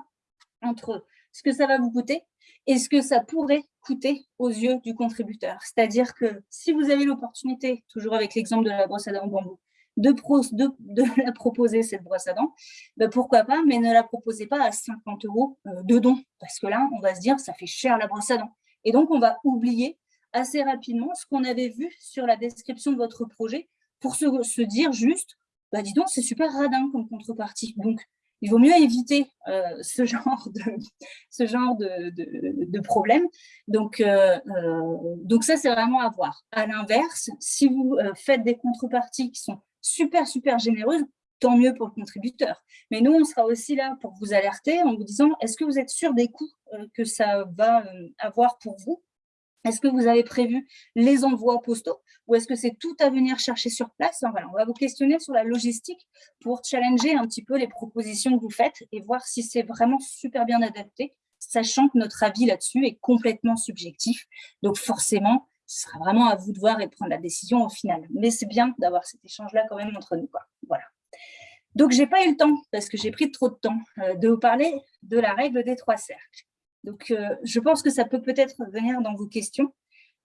entre ce que ça va vous coûter et ce que ça pourrait coûter aux yeux du contributeur. C'est-à-dire que si vous avez l'opportunité, toujours avec l'exemple de la brosse à dents en bambou, de, de, (laughs) la proposer, cette brosse à dents, ben pourquoi pas, mais ne la proposez pas à 50 euros euh, de don, parce que là, on va se dire, ça fait cher la brosse à dents. Et donc, on va oublier assez rapidement ce qu'on avait vu sur la description de votre projet pour se, dire juste, bah dis donc, c'est super radin comme contrepartie. Donc, il vaut mieux éviter euh, ce genre de, (laughs) ce genre de, de, problème. Donc, euh, euh, donc ça, c'est vraiment à voir. À l'inverse, si vous faites des contreparties qui sont super, super généreuses, tant mieux pour le contributeur. Mais nous, on sera aussi là pour vous alerter en vous disant, est-ce que vous êtes sûr des coûts que ça va avoir pour vous? Est-ce que vous avez prévu les envois postaux ou est-ce que c'est tout à venir chercher sur place? On va vous questionner sur la logistique pour challenger un petit peu les propositions que vous faites et voir si c'est vraiment super bien adapté, sachant que notre avis là-dessus est complètement subjectif. Donc forcément, ce sera vraiment à vous de voir et de prendre la décision au final. Mais c'est bien d'avoir cet échange-là quand même entre nous. Voilà. Donc, je n'ai pas eu le temps, parce que j'ai pris trop de temps, euh, de vous parler de la règle des trois cercles. Donc, euh, je pense que ça peut peut-être venir dans vos questions.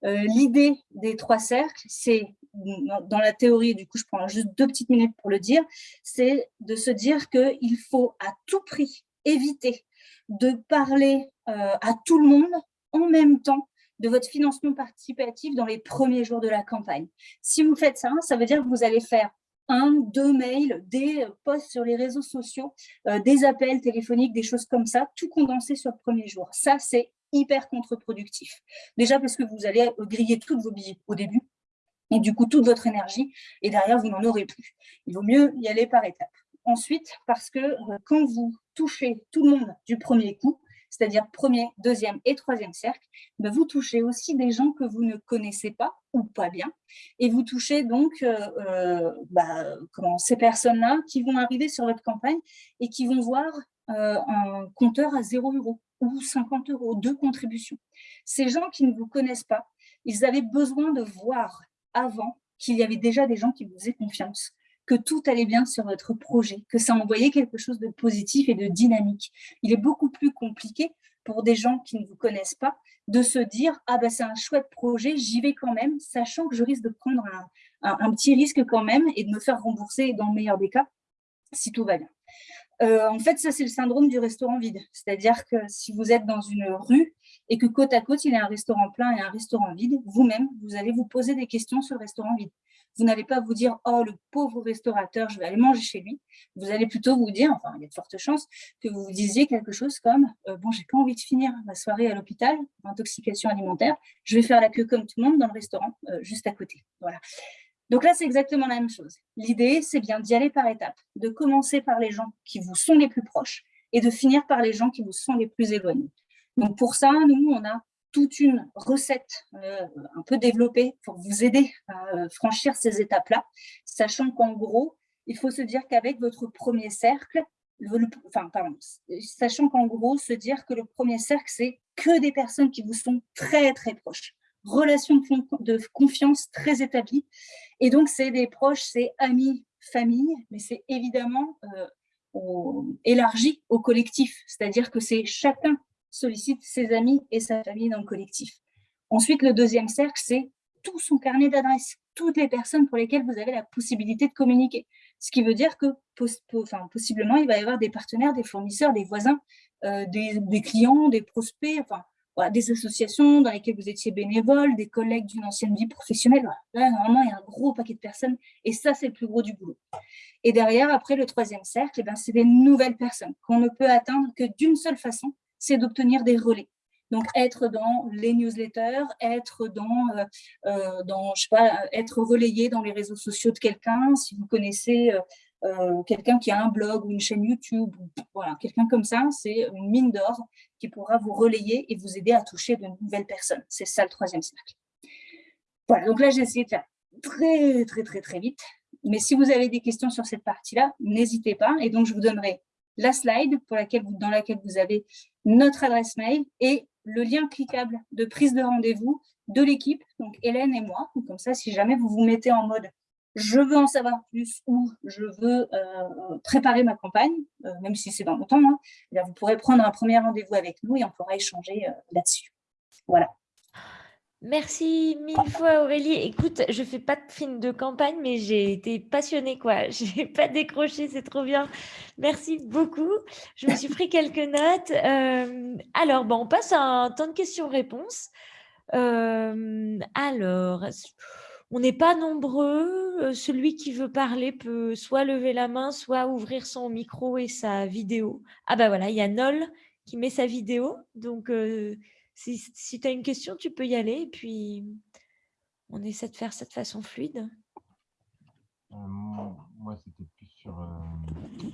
Euh, l'idée des trois cercles, c'est, dans la théorie, du coup, je prends juste deux petites minutes pour le dire, c'est de se dire qu'il faut à tout prix éviter de parler euh, à tout le monde en même temps de votre financement participatif dans les premiers jours de la campagne. Si vous faites ça, ça veut dire que vous allez faire un, deux mails, des posts sur les réseaux sociaux, euh, des appels téléphoniques, des choses comme ça, tout condensé sur le premier jour. Ça, c'est hyper contre-productif. Déjà parce que vous allez griller toutes vos billets au début, et du coup toute votre énergie, et derrière, vous n'en aurez plus. Il vaut mieux y aller par étapes. Ensuite, parce que euh, quand vous touchez tout le monde du premier coup, c'est-à-dire premier, deuxième et troisième cercle, ben, vous touchez aussi des gens que vous ne connaissez pas ou pas bien, et vous touchez donc euh, euh, comment, ces personnes-là qui vont arriver sur votre campagne et qui vont voir euh, un compteur à 0 euros ou 50 euros de contribution. Ces gens qui ne vous connaissent pas, ils avaient besoin de voir avant qu'il y avait déjà des gens qui vous faisaient confiance, que tout allait bien sur votre projet, que ça envoyait quelque chose de positif et de dynamique. Il est beaucoup plus compliqué pour des gens qui ne vous connaissent pas de se dire « Ah ben c'est un chouette projet, j'y vais quand même, sachant que je risque de prendre un, petit risque quand même et de me faire rembourser dans le meilleur des cas, si tout va bien. Euh, en fait, ça, c'est le syndrome du restaurant vide. C'est-à-dire que si vous êtes dans une rue et que côte à côte, il y a un restaurant plein et un restaurant vide, vous-même, vous allez vous poser des questions sur le restaurant vide vous n'allez pas vous dire « Oh, le pauvre restaurateur, je vais aller manger chez lui ». Vous allez plutôt vous dire, enfin, il y a de fortes chances, que vous vous disiez quelque chose comme euh, Bon, j'ai pas envie de finir ma soirée à l'hôpital, intoxication alimentaire, je vais faire la queue comme tout le monde dans le restaurant, euh, juste à côté ». Voilà. Donc là, c'est exactement la même chose. L'idée, c'est bien d'y aller par étapes, de commencer par les gens qui vous sont les plus proches et de finir par les gens qui vous sont les plus éloignés. Donc pour ça, nous, on a toute une recette euh, un peu développée pour vous aider à euh, franchir ces étapes-là, sachant qu'en gros, il faut se dire qu'avec votre premier cercle, enfin, pardon, sachant qu'en gros, se dire que le premier cercle, c'est que des personnes qui vous sont très, très proches. Relation de confiance très établie. Et donc, c'est des proches, c'est amis, famille, mais c'est évidemment euh, élargi au collectif. C'est-à-dire que c'est chacun sollicite ses amis et sa famille dans le collectif. Ensuite, le deuxième cercle, c'est tout son carnet d'adresses, toutes les personnes pour lesquelles vous avez la possibilité de communiquer. Ce qui veut dire que enfin, possiblement, il va y avoir des partenaires, des fournisseurs, des voisins, euh, des, clients, des prospects, enfin, des associations dans lesquelles vous étiez bénévole, des collègues d'une ancienne vie professionnelle. Là, normalement, il y a un gros paquet de personnes et ça, c'est le plus gros du boulot. Et derrière, après, le troisième cercle, eh ben, c'est des nouvelles personnes qu'on ne peut atteindre que d'une seule façon, c'est d'obtenir des relais. Donc, être dans les newsletters, être dans, euh, euh, dans, je sais pas, être relayé dans les réseaux sociaux de quelqu'un, si vous connaissez euh, quelqu'un qui a un blog ou une chaîne YouTube, voilà, quelqu'un comme ça, c'est une mine d'or qui pourra vous relayer et vous aider à toucher de nouvelles personnes. C'est ça le troisième cercle. Voilà, donc là, j'ai essayé de faire très, très, très, très vite. Mais si vous avez des questions sur cette partie-là, n'hésitez pas. Et donc, je vous donnerai la slide pour laquelle dans laquelle vous avez notre adresse mail et le lien cliquable de prise de rendez-vous de l'équipe, donc Hélène et moi. Comme ça, si jamais vous vous mettez en mode « je veux en savoir plus » ou « je veux euh, préparer ma campagne euh, même si c'est dans longtemps, hein, eh vous pourrez prendre un premier rendez-vous avec nous et on pourra échanger euh, là-dessus. Voilà. Merci mille fois Aurélie. Écoute, je fais pas de film de campagne, mais j'ai été passionnée quoi. (laughs) J'ai pas décroché, c'est trop bien. Merci beaucoup. Je me suis pris quelques notes. Euh, alors, bon, on passe à un temps de questions-réponses. Euh, alors, on n'est pas nombreux. Euh, celui qui veut parler peut soit lever la main, soit ouvrir son micro et sa vidéo. Ah bah voilà, il y a Nol qui met sa vidéo. Donc, si, tu as une question, tu peux y aller et puis on essaie de faire ça de façon fluide. Euh, moi, c'était plus sur euh,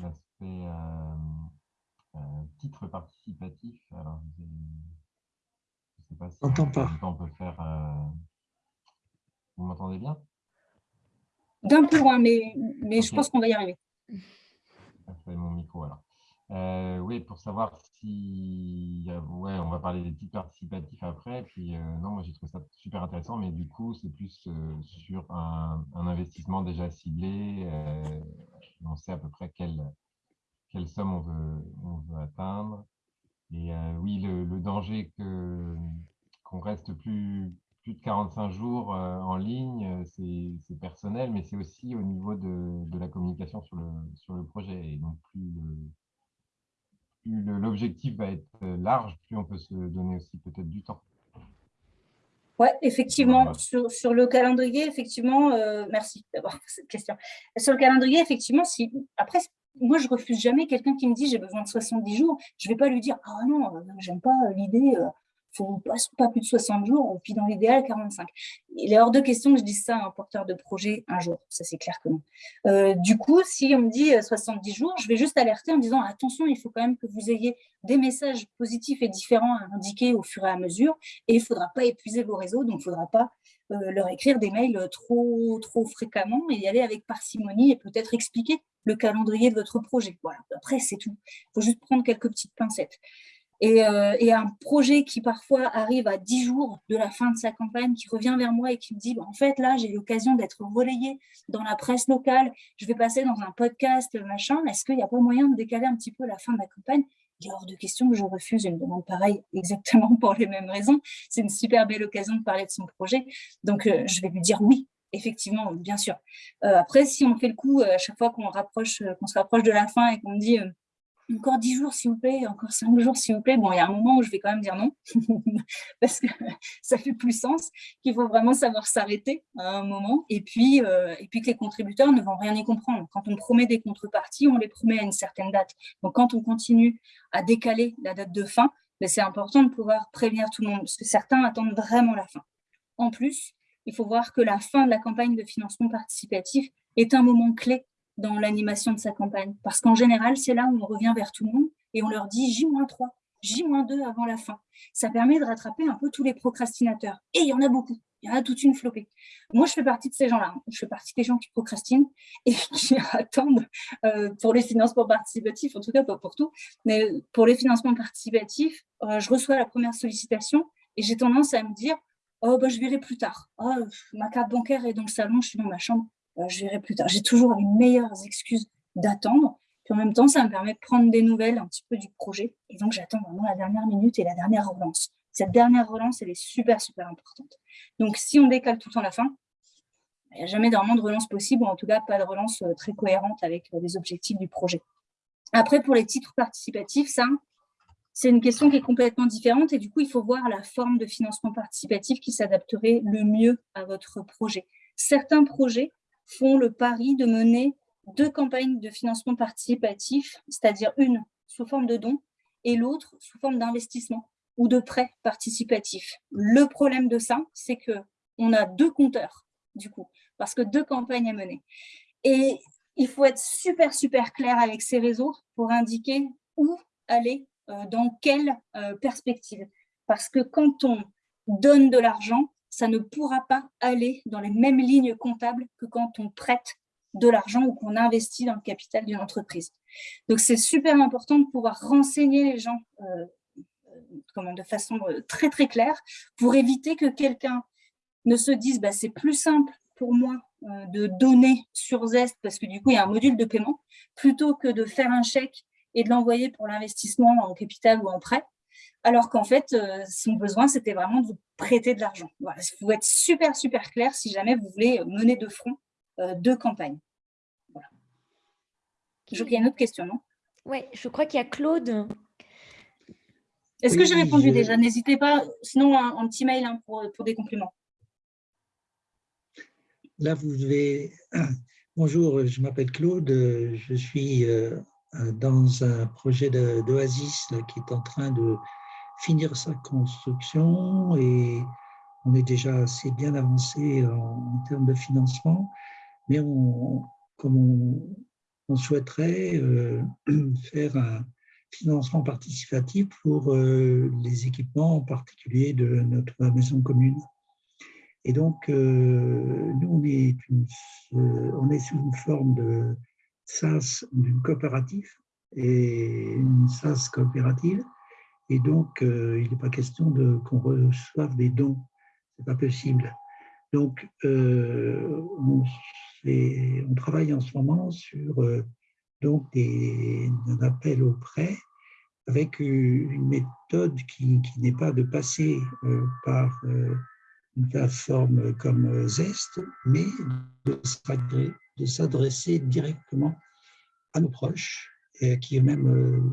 l'aspect euh, titre participatif. Alors, je ne sais pas si on, peut faire. Vous m'entendez bien? D'un peu loin, mais, mais je pense qu'on va y arriver. mon micro alors. Euh, oui, pour savoir si... Ouais, on va parler des titres participatifs après. Puis, euh, non, moi, j'ai trouvé ça super intéressant, mais du coup, c'est plus euh, sur un, investissement déjà ciblé. on sait à peu près quelle, quelle somme on veut, on veut atteindre. Et oui, le, danger que qu'on reste plus, plus de 45 jours en ligne, c'est personnel, mais c'est aussi au niveau de, de, la communication sur le, sur le projet. Et donc, plus l'objectif va être euh, large, plus on peut se donner aussi peut-être du temps. Oui, effectivement, sur, sur, le calendrier, effectivement, euh, merci d'avoir cette question. Sur le calendrier, effectivement, si après, moi, je refuse jamais quelqu'un qui me dit j'ai besoin de 70 jours, je ne vais pas lui dire ah non, j'aime pas l'idée, euh, faut pas, plus de 60 jours, puis dans l'idéal, 45. Il est hors de question que je dise ça à un porteur de projet un jour, ça c'est clair que non. Euh, du coup, si on me dit 70 euh, jours, je vais juste alerter en disant attention, il faut quand même que vous ayez des messages positifs et différents à indiquer au fur et à mesure, et il ne faudra pas épuiser vos réseaux, donc il ne faudra pas euh, leur écrire des mails trop, trop fréquemment et y aller avec parcimonie et peut-être expliquer le calendrier de votre projet. Voilà, après c'est tout. Il faut juste prendre quelques petites pincettes. Euh, et, un projet qui parfois arrive à 10 jours de la fin de sa campagne, qui revient vers moi et qui me dit bah, en fait là j'ai l'occasion d'être relayé dans la presse locale, je vais passer dans un podcast, machin, est-ce qu'il n'y a pas moyen de décaler un petit peu la fin de la campagne? Il est hors de question que je refuse une demande pareille (laughs) exactement pour les mêmes raisons. C'est une super belle occasion de parler de son projet. Donc, euh, je vais lui dire oui, effectivement, bien sûr. Euh, après, si on fait le coup, à chaque fois qu'on se rapproche de la fin et qu'on me dit encore 10 jours s'il vous plaît, encore 5 jours s'il vous plaît. Bon, il y a un moment où je vais quand même dire non, (laughs) parce que ça fait plus sens, qu'il faut vraiment savoir s'arrêter à un moment, et puis, euh, et puis que les contributeurs ne vont rien y comprendre. Quand on promet des contreparties, on les promet à une certaine date. Donc quand on continue à décaler la date de fin, ben, c'est important de pouvoir prévenir tout le monde, parce que certains attendent vraiment la fin. En plus, il faut voir que la fin de la campagne de financement participatif est un moment clé dans l'animation de sa campagne. Parce qu'en général, c'est là où on revient vers tout le monde et on leur dit J-3, J-2 avant la fin. Ça permet de rattraper un peu tous les procrastinateurs. Et il y en a beaucoup. Il y en a toute une flopée. Moi, je fais partie de ces gens-là. Hein. Je fais partie des gens qui procrastinent et (laughs) qui attendent euh, pour les financements participatifs, en tout cas pas pour tout, mais pour les financements participatifs, euh, je reçois la première sollicitation et j'ai tendance à me dire « Oh, bah, je verrai plus tard. Oh, ma carte bancaire est dans le salon, je suis dans ma chambre. Euh, je verrai plus tard. » J'ai toujours les meilleures excuses d'attendre en même temps, ça me permet de prendre des nouvelles un petit peu du projet. Et donc, j'attends vraiment la dernière minute et la dernière relance. Cette dernière relance, elle est super, super importante. Donc, si on décale tout le temps la fin, il n'y a jamais vraiment de relance possible, ou en tout cas, pas de relance euh, très cohérente avec euh, les objectifs du projet. Après, pour les titres participatifs, ça, c'est une question qui est complètement différente et du coup, il faut voir la forme de financement participatif qui s'adapterait le mieux à votre projet. Certains projets font le pari de mener deux campagnes de financement participatif, c'est-à-dire une sous forme de don et l'autre sous forme d'investissement ou de prêt participatif. Le problème de ça, c'est que on a deux compteurs, du coup, parce que deux campagnes à mener. Et il faut être super, super clair avec ces réseaux pour indiquer où aller, euh, dans quelle euh, perspective. Parce que quand on donne de l'argent, ça ne pourra pas aller dans les mêmes lignes comptables que quand on prête de l'argent ou qu'on investit dans le capital d'une entreprise. Donc, c'est super important de pouvoir renseigner les gens euh, comment, de façon euh, très, très claire pour éviter que quelqu'un ne se dise bah, c'est plus simple pour moi euh, de donner sur Zest parce que du coup, il y a un module de paiement plutôt que de faire un chèque et de l'envoyer pour l'investissement en capital ou en prêt, alors qu'en fait, son besoin, c'était vraiment de vous prêter de l'argent. Voilà, il faut être super, super clair si jamais vous voulez mener de front euh, deux campagnes. Voilà. Je crois qu'il y a une autre question, non? Oui, je crois qu'il y a Claude. Est-ce que j'ai répondu déjà? N'hésitez pas, sinon un, petit mail hein, pour, pour, des compléments. Là, vous devez... (clears throat) Bonjour, je m'appelle Claude, je suis euh, dans un projet d'Oasis qui est en train de finir sa construction et on est déjà assez bien avancé en termes de financement mais on, comme on, souhaiterait euh, (clears throat) faire un financement participatif pour euh, les équipements en particulier de notre maison commune. Et donc, euh, nous, on est, on est sous une forme de SAS, d'une coopérative, et une SAS coopérative. Et donc, il n'est pas question qu'on reçoive des dons. Ce n'est pas possible. Donc, on on travaille en ce moment sur euh, donc des, un appel au prêt avec une méthode qui, n'est pas de passer euh, par euh, une plateforme comme Zest, mais de s'adresser directement à nos proches, et qui eux-mêmes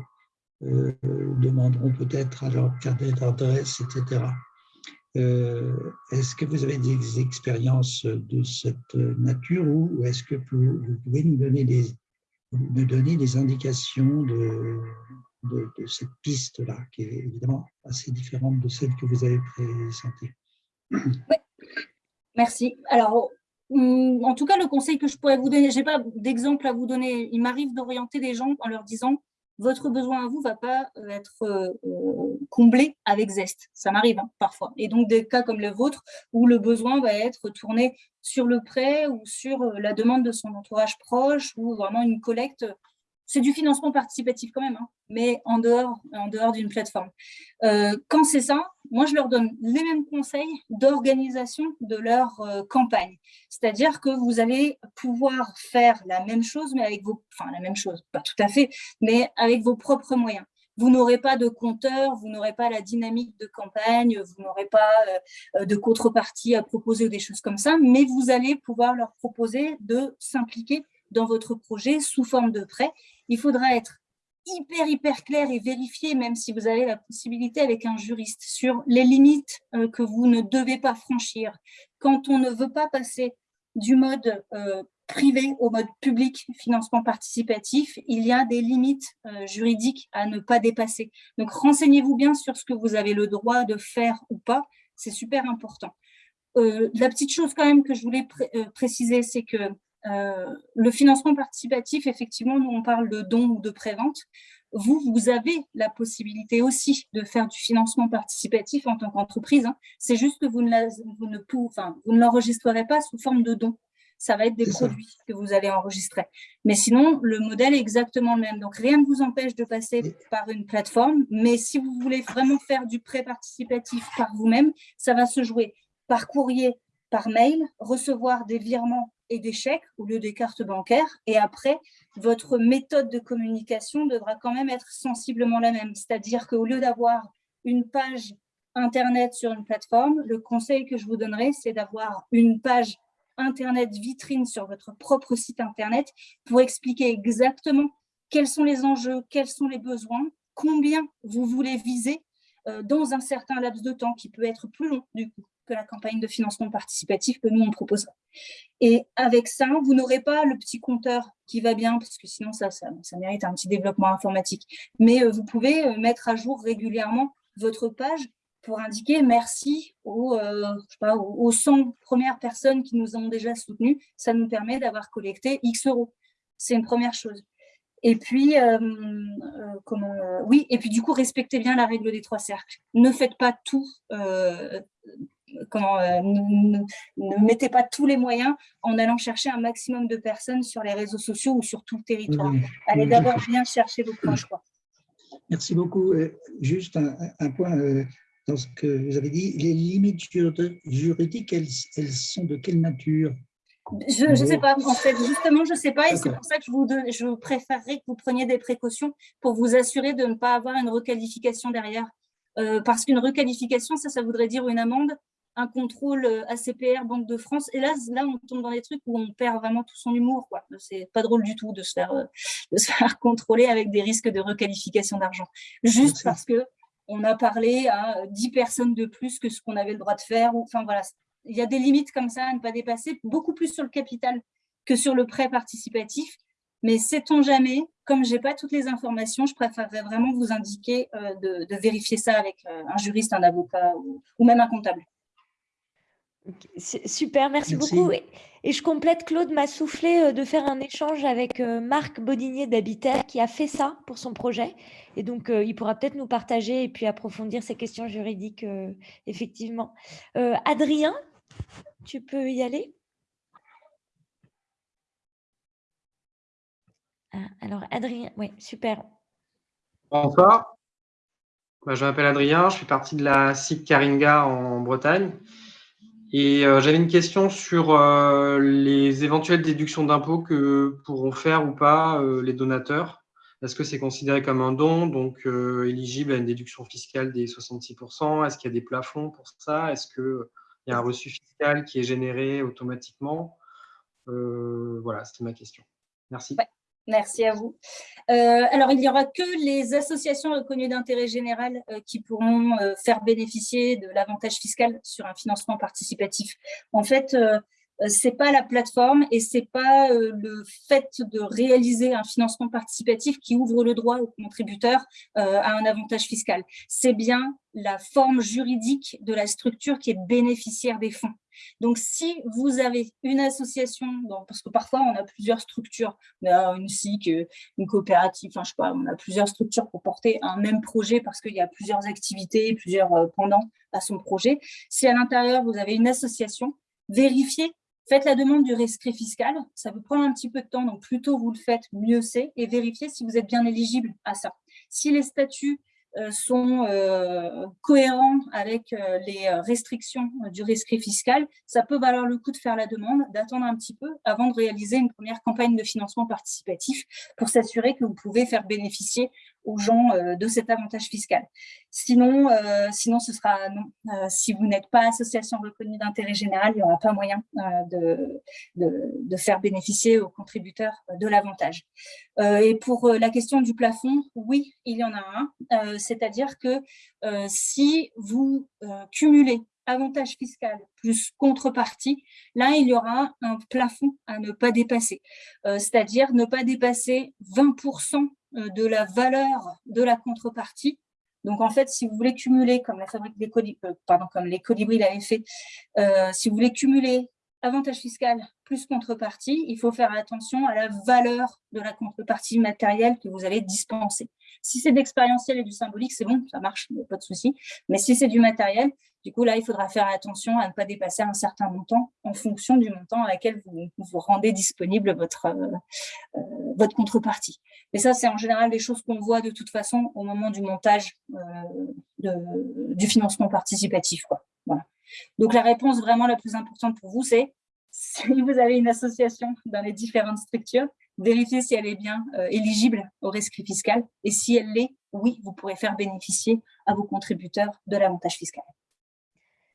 demanderont peut-être à leur carte d'adresse, etc. Euh, est-ce que vous avez des expériences de cette nature ou est-ce que vous pouvez nous donner des, me donner des indications de, cette piste-là, qui est évidemment assez différente de celle que vous avez présentée? Merci. Alors, hum, en tout cas, le conseil que je pourrais vous donner, je n'ai pas d'exemple à vous donner. Il m'arrive d'orienter des gens en leur disant votre besoin à vous ne va pas euh, être euh, euh, comblé avec zeste. Ça m'arrive hein, parfois. Et donc, des cas comme le vôtre, où le besoin va être tourné sur le prêt ou sur la demande de son entourage proche ou vraiment une collecte c'est du financement participatif quand même, hein, mais en dehors, d'une plateforme. Euh, quand c'est ça, moi, je leur donne les mêmes conseils d'organisation de leur euh, campagne. C'est-à-dire que vous allez pouvoir faire la même chose, mais avec vos... Enfin, la même chose, pas tout à fait, mais avec vos propres moyens. Vous n'aurez pas de compteur, vous n'aurez pas la dynamique de campagne, vous n'aurez pas euh, de contrepartie à proposer ou des choses comme ça, mais vous allez pouvoir leur proposer de s'impliquer dans votre projet sous forme de prêt. Il faudra être hyper, hyper clair et vérifier, même si vous avez la possibilité avec un juriste, sur les limites euh, que vous ne devez pas franchir. Quand on ne veut pas passer du mode euh, privé au mode public, financement participatif, il y a des limites euh, juridiques à ne pas dépasser. Donc, renseignez-vous bien sur ce que vous avez le droit de faire ou pas, c'est super important. la petite chose quand même que je voulais préciser, c'est que le financement participatif, effectivement, nous on parle de dons ou de prévente vous, vous avez la possibilité aussi de faire du financement participatif en tant qu'entreprise. Hein. C'est juste que vous ne, vous ne l'enregistrerez pas sous forme de don. Ça va être des produits que vous allez enregistrer. Mais sinon, le modèle est exactement le même. Donc, rien ne vous empêche de passer par une plateforme. Mais si vous voulez vraiment faire du prêt participatif par vous-même, ça va se jouer par courrier, par mail, recevoir des virements et des chèques au lieu des cartes bancaires. Et après, votre méthode de communication devra quand même être sensiblement la même. C'est-à-dire qu'au lieu d'avoir une page Internet sur une plateforme, le conseil que je vous donnerai, c'est d'avoir une page Internet vitrine sur votre propre site Internet pour expliquer exactement quels sont les enjeux, quels sont les besoins, combien vous voulez viser euh, dans un certain laps de temps qui peut être plus long du coup que la campagne de financement participatif que nous, on propose. Et avec ça, vous n'aurez pas le petit compteur qui va bien, parce que sinon, ça, ça, mérite un petit développement informatique. Mais euh, vous pouvez euh, mettre à jour régulièrement votre page pour indiquer merci aux, euh, aux 100 premières personnes qui nous ont déjà soutenus. Ça nous permet d'avoir collecté X euros. C'est une première chose. Et puis, comment, oui, et puis du coup, respectez bien la règle des trois cercles. Ne faites pas tout comment, euh, ne, mettez pas tous les moyens en allant chercher un maximum de personnes sur les réseaux sociaux ou sur tout le territoire. Allez d'abord bien chercher vos proches. Quoi. Merci beaucoup. Euh, juste un, point euh, dans ce que vous avez dit. Les limites juridiques, elles, elles sont de quelle nature? Je ne sais pas, en fait, justement, je ne sais pas, et c'est pour ça que je vous, je préférerais que vous preniez des précautions pour vous assurer de ne pas avoir une requalification derrière. parce qu'une requalification, ça, ça voudrait dire une amende un contrôle euh, ACPR, Banque de France. Et là, là, on tombe dans des trucs où on perd vraiment tout son humour. C'est pas drôle du tout de se, faire, euh, (laughs) de se faire contrôler avec des risques de requalification d'argent. Juste parce que on a parlé à 10 personnes de plus que ce qu'on avait le droit de faire. Enfin, voilà, il y a des limites comme ça à ne pas dépasser, beaucoup plus sur le capital que sur le prêt participatif. Mais sait-on jamais, comme je n'ai pas toutes les informations, je préférerais vraiment vous indiquer euh, de, vérifier ça avec un juriste, un avocat ou même un comptable. Super, merci, beaucoup. Et, je complète, Claude m'a soufflé euh, de faire un échange avec euh, Marc Bodinier d'Habitat qui a fait ça pour son projet. Et donc, euh, il pourra peut-être nous partager et puis approfondir ces questions juridiques, effectivement. Adrien, tu peux y aller? Ah, Alors, Adrien, oui, super. Bonsoir. Bah, je m'appelle Adrien, je fais partie de la SIC Karinga en Bretagne. Et euh, j'avais une question sur euh, les éventuelles déductions d'impôts que pourront faire ou pas euh, les donateurs. Est-ce que c'est considéré comme un don, donc éligible à une déduction fiscale des 66% Est-ce qu'il y a des plafonds pour ça? Est-ce qu'il y a un reçu fiscal qui est généré automatiquement? Voilà, c'était ma question. Merci. Merci à vous. Euh, alors, il n'y aura que les associations reconnues d'intérêt général euh, qui pourront euh, faire bénéficier de l'avantage fiscal sur un financement participatif. En fait, c'est pas la plateforme et c'est pas euh, le fait de réaliser un financement participatif qui ouvre le droit aux contributeurs euh, à un avantage fiscal. C'est bien la forme juridique de la structure qui est bénéficiaire des fonds. Donc, si vous avez une association, parce que parfois on a plusieurs structures, on a une SIC, une coopérative, enfin je sais pas, on a plusieurs structures pour porter un même projet parce qu'il y a plusieurs activités, plusieurs pendants à son projet. Si à l'intérieur vous avez une association, vérifiez Faites la demande du rescrit fiscal, ça peut prendre un petit peu de temps, donc plus tôt vous le faites, mieux c'est, et vérifiez si vous êtes bien éligible à ça. Si les statuts euh, sont euh, cohérents avec euh, les restrictions du rescrit fiscal, ça peut valoir le coup de faire la demande, d'attendre un petit peu avant de réaliser une première campagne de financement participatif pour s'assurer que vous pouvez faire bénéficier aux gens de cet avantage fiscal. Sinon, sinon ce sera non. si vous n'êtes pas association reconnue d'intérêt général, il n'y aura pas moyen de, de, faire bénéficier aux contributeurs de l'avantage. et pour la question du plafond, oui, il y en a un c'est-à-dire que euh, si vous euh, cumulez avantage fiscal plus contrepartie, là, il y aura un plafond à ne pas dépasser, euh, c'est-à-dire ne pas dépasser 20% de la valeur de la contrepartie Donc, en fait, si vous voulez cumuler, comme la fabrique des colibris, comme les colibris l'avaient fait, si vous voulez cumuler avantage fiscal plus contrepartie, il faut faire attention à la valeur de la contrepartie matérielle que vous allez dispenser. Si c'est de l'expérientiel et du symbolique, c'est bon, ça marche, pas de souci. Mais si c'est du matériel, du coup, là, il faudra faire attention à ne pas dépasser un certain montant en fonction du montant à laquelle vous, vous rendez disponible votre, euh, euh, votre contrepartie. Et ça, c'est en général des choses qu'on voit de toute façon au moment du montage euh, du financement participatif. Quoi. Donc, la réponse vraiment la plus importante pour vous, c'est (laughs) si vous avez une association dans les différentes structures, vérifiez si elle est bien euh, éligible au rescrit fiscal. Et si elle l'est, oui, vous pourrez faire bénéficier à vos contributeurs de l'avantage fiscal.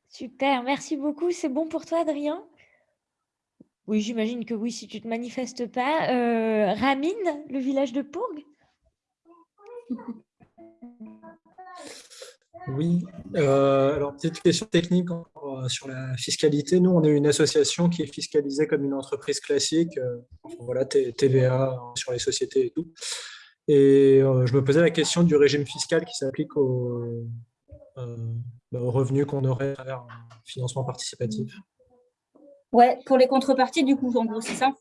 Super, merci beaucoup. C'est bon pour toi, Adrien? Oui, j'imagine que oui, si tu ne te manifestes pas. Euh, Ramine, le village de Pourgue (laughs) Oui, euh, alors petite question technique euh, sur la fiscalité. Nous, on est une association qui est fiscalisée comme une entreprise classique, euh, voilà, TVA sur les sociétés et tout. Et je me posais la question du régime fiscal qui s'applique aux, bah, aux, revenus qu'on aurait à travers un financement participatif. Ouais, pour les contreparties, du coup, en gros, c'est ça?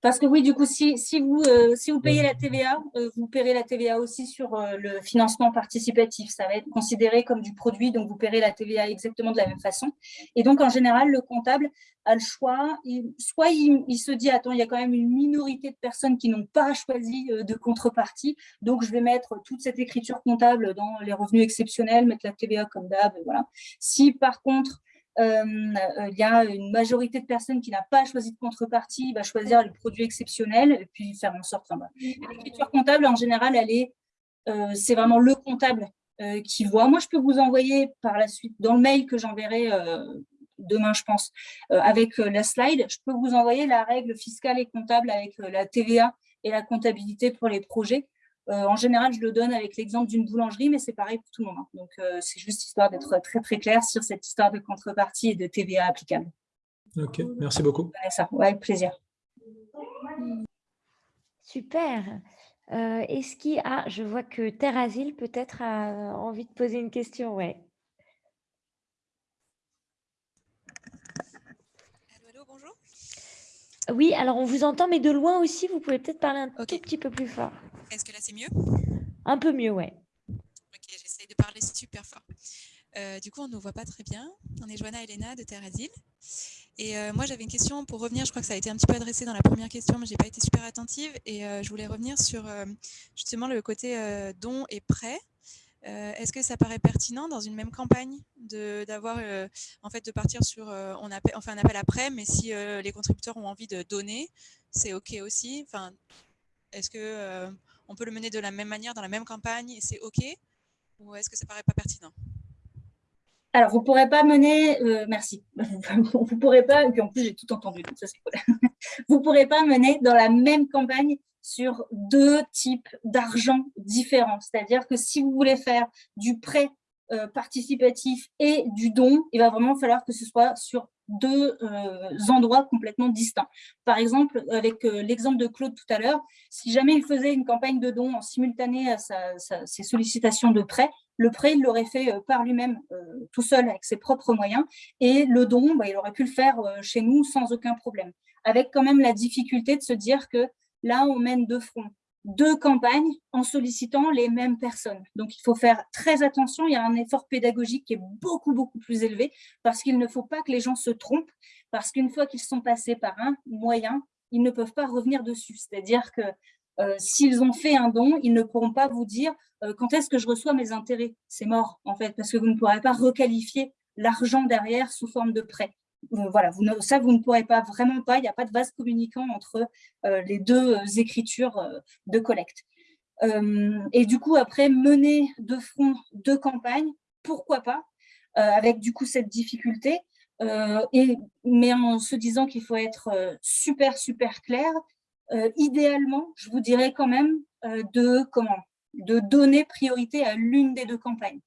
Parce que oui, du coup, si, si, vous, euh, si vous payez la TVA, euh, vous paierez la TVA aussi sur euh, le financement participatif. Ça va être considéré comme du produit, donc vous paierez la TVA exactement de la même façon. Et donc, en général, le comptable a le choix. soit il, se dit, attends, il y a quand même une minorité de personnes qui n'ont pas choisi de contrepartie, donc je vais mettre toute cette écriture comptable dans les revenus exceptionnels, mettre la TVA comme d'hab, voilà. Si par contre, il y a une majorité de personnes qui n'a pas choisi de contrepartie, va choisir le produit exceptionnel et puis faire en sorte. L'écriture comptable, en général, elle est, euh, c'est vraiment le comptable euh, qui voit. Moi, je peux vous envoyer par la suite, dans le mail que j'enverrai demain, je pense, avec la slide, je peux vous envoyer la règle fiscale et comptable avec la TVA et la comptabilité pour les projets. Euh, en général, je le donne avec l'exemple d'une boulangerie, mais c'est pareil pour tout le monde. Hein. Donc, euh, c'est juste histoire d'être très, très clair sur cette histoire de contrepartie et de TVA applicable. Ok, merci beaucoup. Ça. avec plaisir. Super. Euh, est-ce qu'il a, je vois que Terre Asile peut-être a envie de poser une question, ouais. Allô, bonjour. Oui, alors on vous entend, mais de loin aussi, vous pouvez peut-être parler un tout petit peu plus fort. C'est mieux? Un peu mieux, ouais. Ok, j'essaye de parler super fort. Euh, du coup, on ne nous voit pas très bien. On est Joanna Elena de Terre Asile. Et euh, moi, j'avais une question pour revenir. Je crois que ça a été un petit peu adressé dans la première question, mais je n'ai pas été super attentive. Et euh, je voulais revenir sur justement le côté don et prêt. Est-ce que ça paraît pertinent dans une même campagne d'avoir en fait de partir sur on, appelle, on fait un appel après, mais si les contributeurs ont envie de donner, c'est ok aussi? Enfin, est-ce que on peut le mener de la même manière, dans la même campagne, et c'est OK Ou est-ce que ça paraît pas pertinent? Alors, vous ne pourrez pas mener, euh, merci, (laughs) vous ne pourrez pas, et puis en plus j'ai tout entendu, ça cool. (laughs) vous ne pourrez pas mener dans la même campagne sur deux types d'argent différents. C'est-à-dire que si vous voulez faire du prêt euh, participatif et du don, il va vraiment falloir que ce soit sur deux euh, endroits complètement distincts. Par exemple, avec euh, l'exemple de Claude tout à l'heure, si jamais il faisait une campagne de don en simultané à ses sollicitations de prêt, le prêt, il l'aurait fait par lui-même, tout seul, avec ses propres moyens, et le don, bah, il aurait pu le faire chez nous sans aucun problème, avec quand même la difficulté de se dire que là, on mène deux fronts deux campagnes en sollicitant les mêmes personnes. Donc, il faut faire très attention. Il y a un effort pédagogique qui est beaucoup, beaucoup plus élevé parce qu'il ne faut pas que les gens se trompent parce qu'une fois qu'ils sont passés par un moyen, ils ne peuvent pas revenir dessus. C'est-à-dire que euh, s'ils ont fait un don, ils ne pourront pas vous dire euh, quand est-ce que je reçois mes intérêts? C'est mort, en fait, parce que vous ne pourrez pas requalifier l'argent derrière sous forme de prêt voilà, vous ça, vous ne pourrez pas, vraiment pas, il n'y a pas de vase communicant entre euh, les deux euh, écritures euh, de collecte. et du coup, après, mener de front deux campagnes, pourquoi pas, avec du coup cette difficulté, et, mais en se disant qu'il faut être super, super clair, idéalement, je vous dirais quand même de, comment, de donner priorité à l'une des deux campagnes.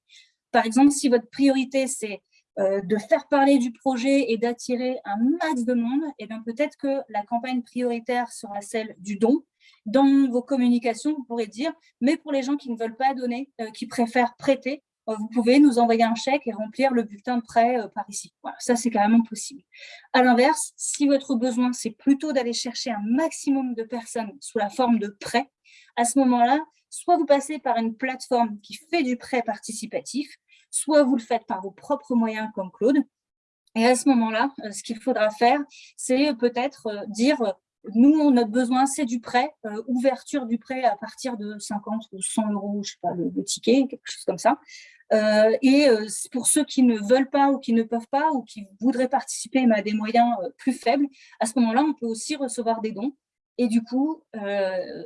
Par exemple, si votre priorité, c'est de faire parler du projet et d'attirer un max de monde, et bien peut-être que la campagne prioritaire sera celle du don. Dans vos communications, vous pourrez dire, mais pour les gens qui ne veulent pas donner, qui préfèrent prêter, euh, vous pouvez nous envoyer un chèque et remplir le bulletin de prêt euh, par ici. Voilà, ça, c'est carrément possible. À l'inverse, si votre besoin, c'est plutôt d'aller chercher un maximum de personnes sous la forme de prêt, à ce moment-là, soit vous passez par une plateforme qui fait du prêt participatif, soit vous le faites par vos propres moyens comme Claude. Et à ce moment-là, euh, ce qu'il faudra faire, c'est peut-être dire nous, notre besoin, c'est du prêt, euh, ouverture du prêt à partir de 50 ou 100 euros, je sais pas, le, ticket, quelque chose comme ça. Euh, et euh, pour ceux qui ne veulent pas ou qui ne peuvent pas ou qui voudraient participer mais à des moyens plus faibles, à ce moment-là, on peut aussi recevoir des dons et du coup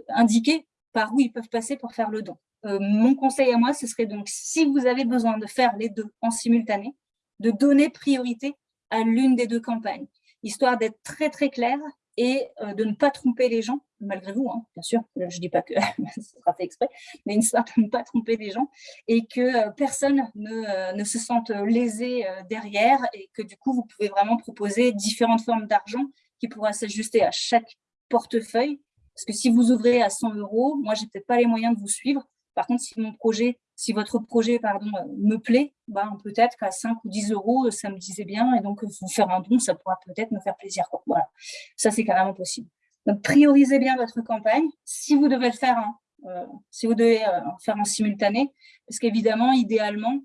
indiquer par où ils peuvent passer pour faire le don. Mon conseil à moi, ce serait donc, si vous avez besoin de faire les deux en simultané, de donner priorité à l'une des deux campagnes, histoire d'être très très clair et euh, de ne pas tromper les gens, malgré vous, hein, bien sûr, je ne dis pas que (laughs) ce sera fait exprès, mais sorte de ne pas tromper les gens et que euh, personne ne, euh, ne, se sente lésé derrière et que du coup, vous pouvez vraiment proposer différentes formes d'argent qui pourra s'ajuster à chaque portefeuille. Parce que si vous ouvrez à 100 euros, moi, j'ai peut-être pas les moyens de vous suivre. Par contre, si mon projet si votre projet pardon, euh, me plaît, ben, peut-être qu'à 5 ou 10 euros, ça me disait bien, et donc vous faire un don, ça pourra peut-être me faire plaisir. Voilà, ça c'est carrément possible. Donc priorisez bien votre campagne, si vous devez le faire, hein, euh, si vous devez euh, faire en simultané, parce qu'évidemment, idéalement,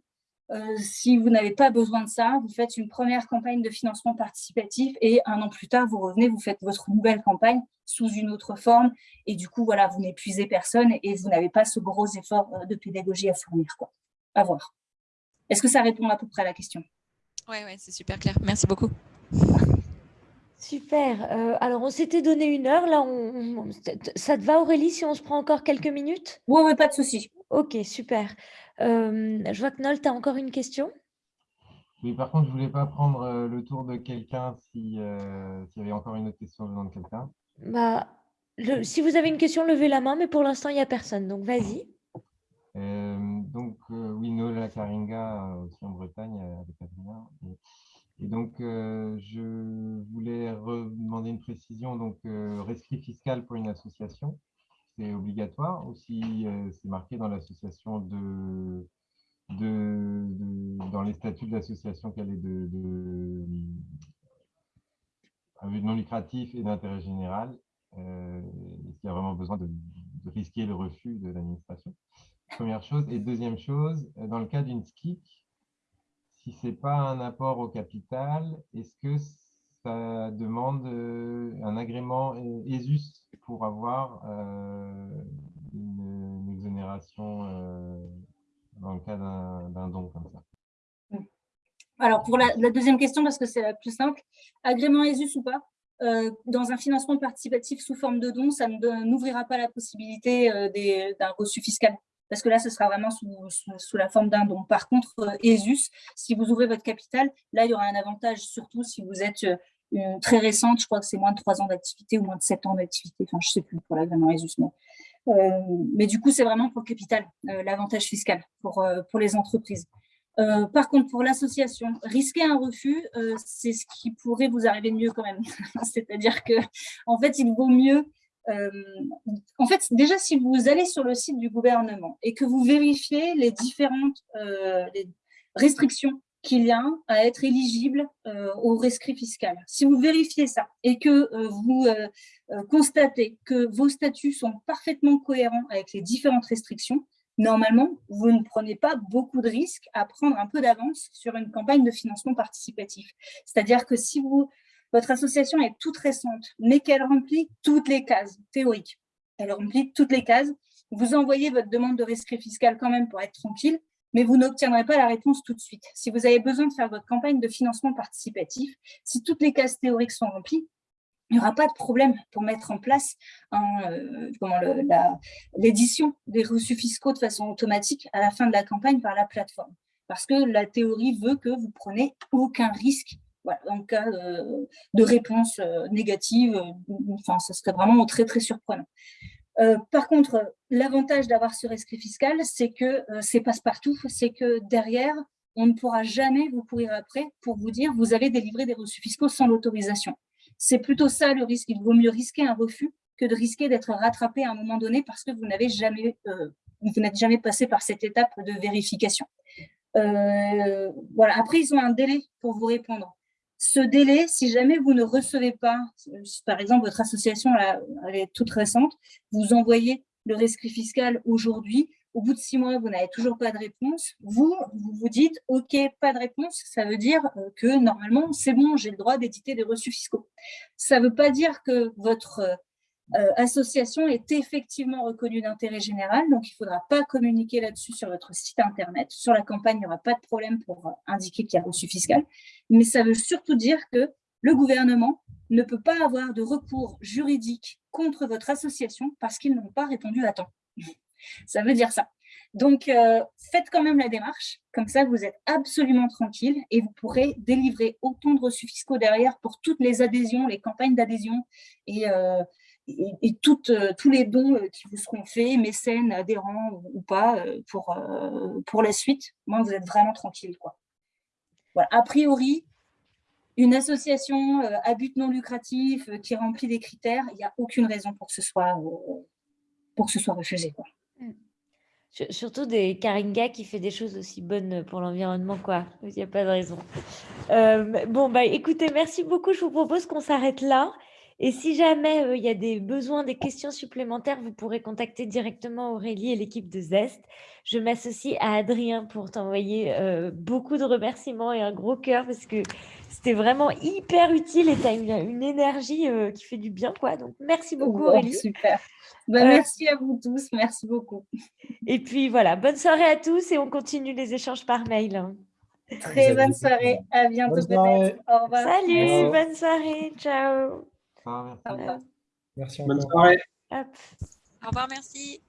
euh, si vous n'avez pas besoin de ça, vous faites une première campagne de financement participatif et un an plus tard, vous revenez, vous faites votre nouvelle campagne sous une autre forme et du coup, voilà, vous n'épuisez personne et vous n'avez pas ce gros effort euh, de pédagogie à fournir. Quoi. À voir. Est-ce que ça répond à peu près à la question? Oui, ouais, c'est super clair. Merci beaucoup. Super. Euh, alors, on s'était donné une heure. Là, on... ça te va, Aurélie, si on se prend encore quelques minutes? Oui, ouais, pas de souci. Ok, super. Euh, je vois que Nol, tu as encore une question? Oui, par contre, je ne voulais pas prendre euh, le tour de quelqu'un s'il y avait encore une autre question venant de quelqu'un. Bah, si vous avez une question, levez la main, mais pour l'instant, il n'y a personne. Donc, vas-y. donc, oui, Nola Karinga, aussi en Bretagne, avec Adrien. Et donc, euh, je voulais demander une précision. Donc, euh, rescrit fiscal pour une association, c'est obligatoire ou si euh, c'est marqué dans l'association dans les statuts de l'association qu'elle est de, non lucratif et d'intérêt général, est-ce qu'il y a vraiment besoin de, de risquer le refus de l'administration? Première chose. Et deuxième chose, dans le cas d'une SKIC, si ce n'est pas un apport au capital, est-ce que ça demande euh, un agrément ESUS pour avoir euh, une, exonération euh, dans le cas d'un don comme ça? Alors, pour la, deuxième question, parce que c'est la plus simple, agrément ESUS ou pas dans un financement participatif sous forme de don, ça n'ouvrira pas la possibilité d'un reçu fiscal parce que là, ce sera vraiment sous, la forme d'un don. Par contre, euh, ESUS, si vous ouvrez votre capital, là, il y aura un avantage, surtout si vous êtes euh, très récente, je crois que c'est moins de 3 ans d'activité ou moins de 7 ans d'activité, enfin, je ne sais plus pour l'agrément ESUS, mais, euh, mais du coup, c'est vraiment pour le capital, l'avantage fiscal pour, pour les entreprises. par contre, pour l'association, risquer un refus, c'est ce qui pourrait vous arriver de mieux quand même. (laughs) C'est-à-dire que, en fait, il vaut mieux euh, en fait, déjà, si vous allez sur le site du gouvernement et que vous vérifiez les différentes euh, restrictions qu'il y a à être éligible euh, au rescrit fiscal. Si vous vérifiez ça et que vous constatez que vos statuts sont parfaitement cohérents avec les différentes restrictions, normalement, vous ne prenez pas beaucoup de risques à prendre un peu d'avance sur une campagne de financement participatif. C'est-à-dire que si vous votre association est toute récente, mais qu'elle remplit toutes les cases théoriques. Elle remplit toutes les cases. Vous envoyez votre demande de rescrit fiscal quand même pour être tranquille, mais vous n'obtiendrez pas la réponse tout de suite. Si vous avez besoin de faire votre campagne de financement participatif, si toutes les cases théoriques sont remplies, il n'y aura pas de problème pour mettre en place euh, l'édition des reçus fiscaux de façon automatique à la fin de la campagne par la plateforme. Parce que la théorie veut que vous prenez aucun risque voilà, en cas euh, de réponse euh, négative, euh, enfin, ça serait vraiment très, très surprenant. par contre, l'avantage d'avoir ce rescrit fiscal, c'est que c'est passe-partout, c'est que derrière, on ne pourra jamais vous courir après pour vous dire vous avez délivré des reçus fiscaux sans l'autorisation. C'est plutôt ça le risque. Il vaut mieux risquer un refus que de risquer d'être rattrapé à un moment donné parce que vous n'avez jamais, vous n'êtes jamais passé par cette étape de vérification. Voilà. Après, ils ont un délai pour vous répondre. Ce délai, si jamais vous ne recevez pas, par exemple, votre association, elle est toute récente, vous envoyez le rescrit fiscal aujourd'hui, au bout de six mois, vous n'avez toujours pas de réponse, vous, vous vous dites, OK, pas de réponse, ça veut dire euh, que normalement, c'est bon, j'ai le droit d'éditer des reçus fiscaux. Ça ne veut pas dire que votre euh, association est effectivement reconnue d'intérêt général, donc il ne faudra pas communiquer là-dessus sur votre site Internet. Sur la campagne, il n'y aura pas de problème pour indiquer qu'il y a reçu fiscal, mais ça veut surtout dire que le gouvernement ne peut pas avoir de recours juridique contre votre association parce qu'ils n'ont pas répondu à temps. Ça veut dire ça. Donc, euh, faites quand même la démarche. Comme ça, vous êtes absolument tranquille et vous pourrez délivrer autant de reçus fiscaux derrière pour toutes les adhésions, les campagnes d'adhésion et, euh, et, euh, tous les dons qui vous seront faits, mécènes, adhérents ou pas, pour, pour la suite. Vous êtes vraiment tranquille. Quoi. A priori, une association à but non lucratif qui remplit des critères, il n'y a aucune raison pour que ce soit, refusé. Quoi. Surtout des Karinga qui fait des choses aussi bonnes pour l'environnement, quoi. Il n'y a pas de raison. Euh, bon, bah, écoutez, merci beaucoup. Je vous propose qu'on s'arrête là. Et si jamais euh, il y a des besoins, des questions supplémentaires, vous pourrez contacter directement Aurélie et l'équipe de Zest. Je m'associe à Adrien pour t'envoyer euh, beaucoup de remerciements et un gros cœur parce que c'était vraiment hyper utile et tu as une, énergie qui fait du bien. quoi. Donc, merci beaucoup Aurélie. Super. Bah, merci à vous tous. Merci beaucoup. Et puis voilà, bonne soirée à tous et on continue les échanges par mail. Hein. Très bonne soirée. À bientôt peut-être. Au revoir. Salut, bonne soirée. Ciao. Au revoir. Merci Bonne soirée. Au revoir, merci.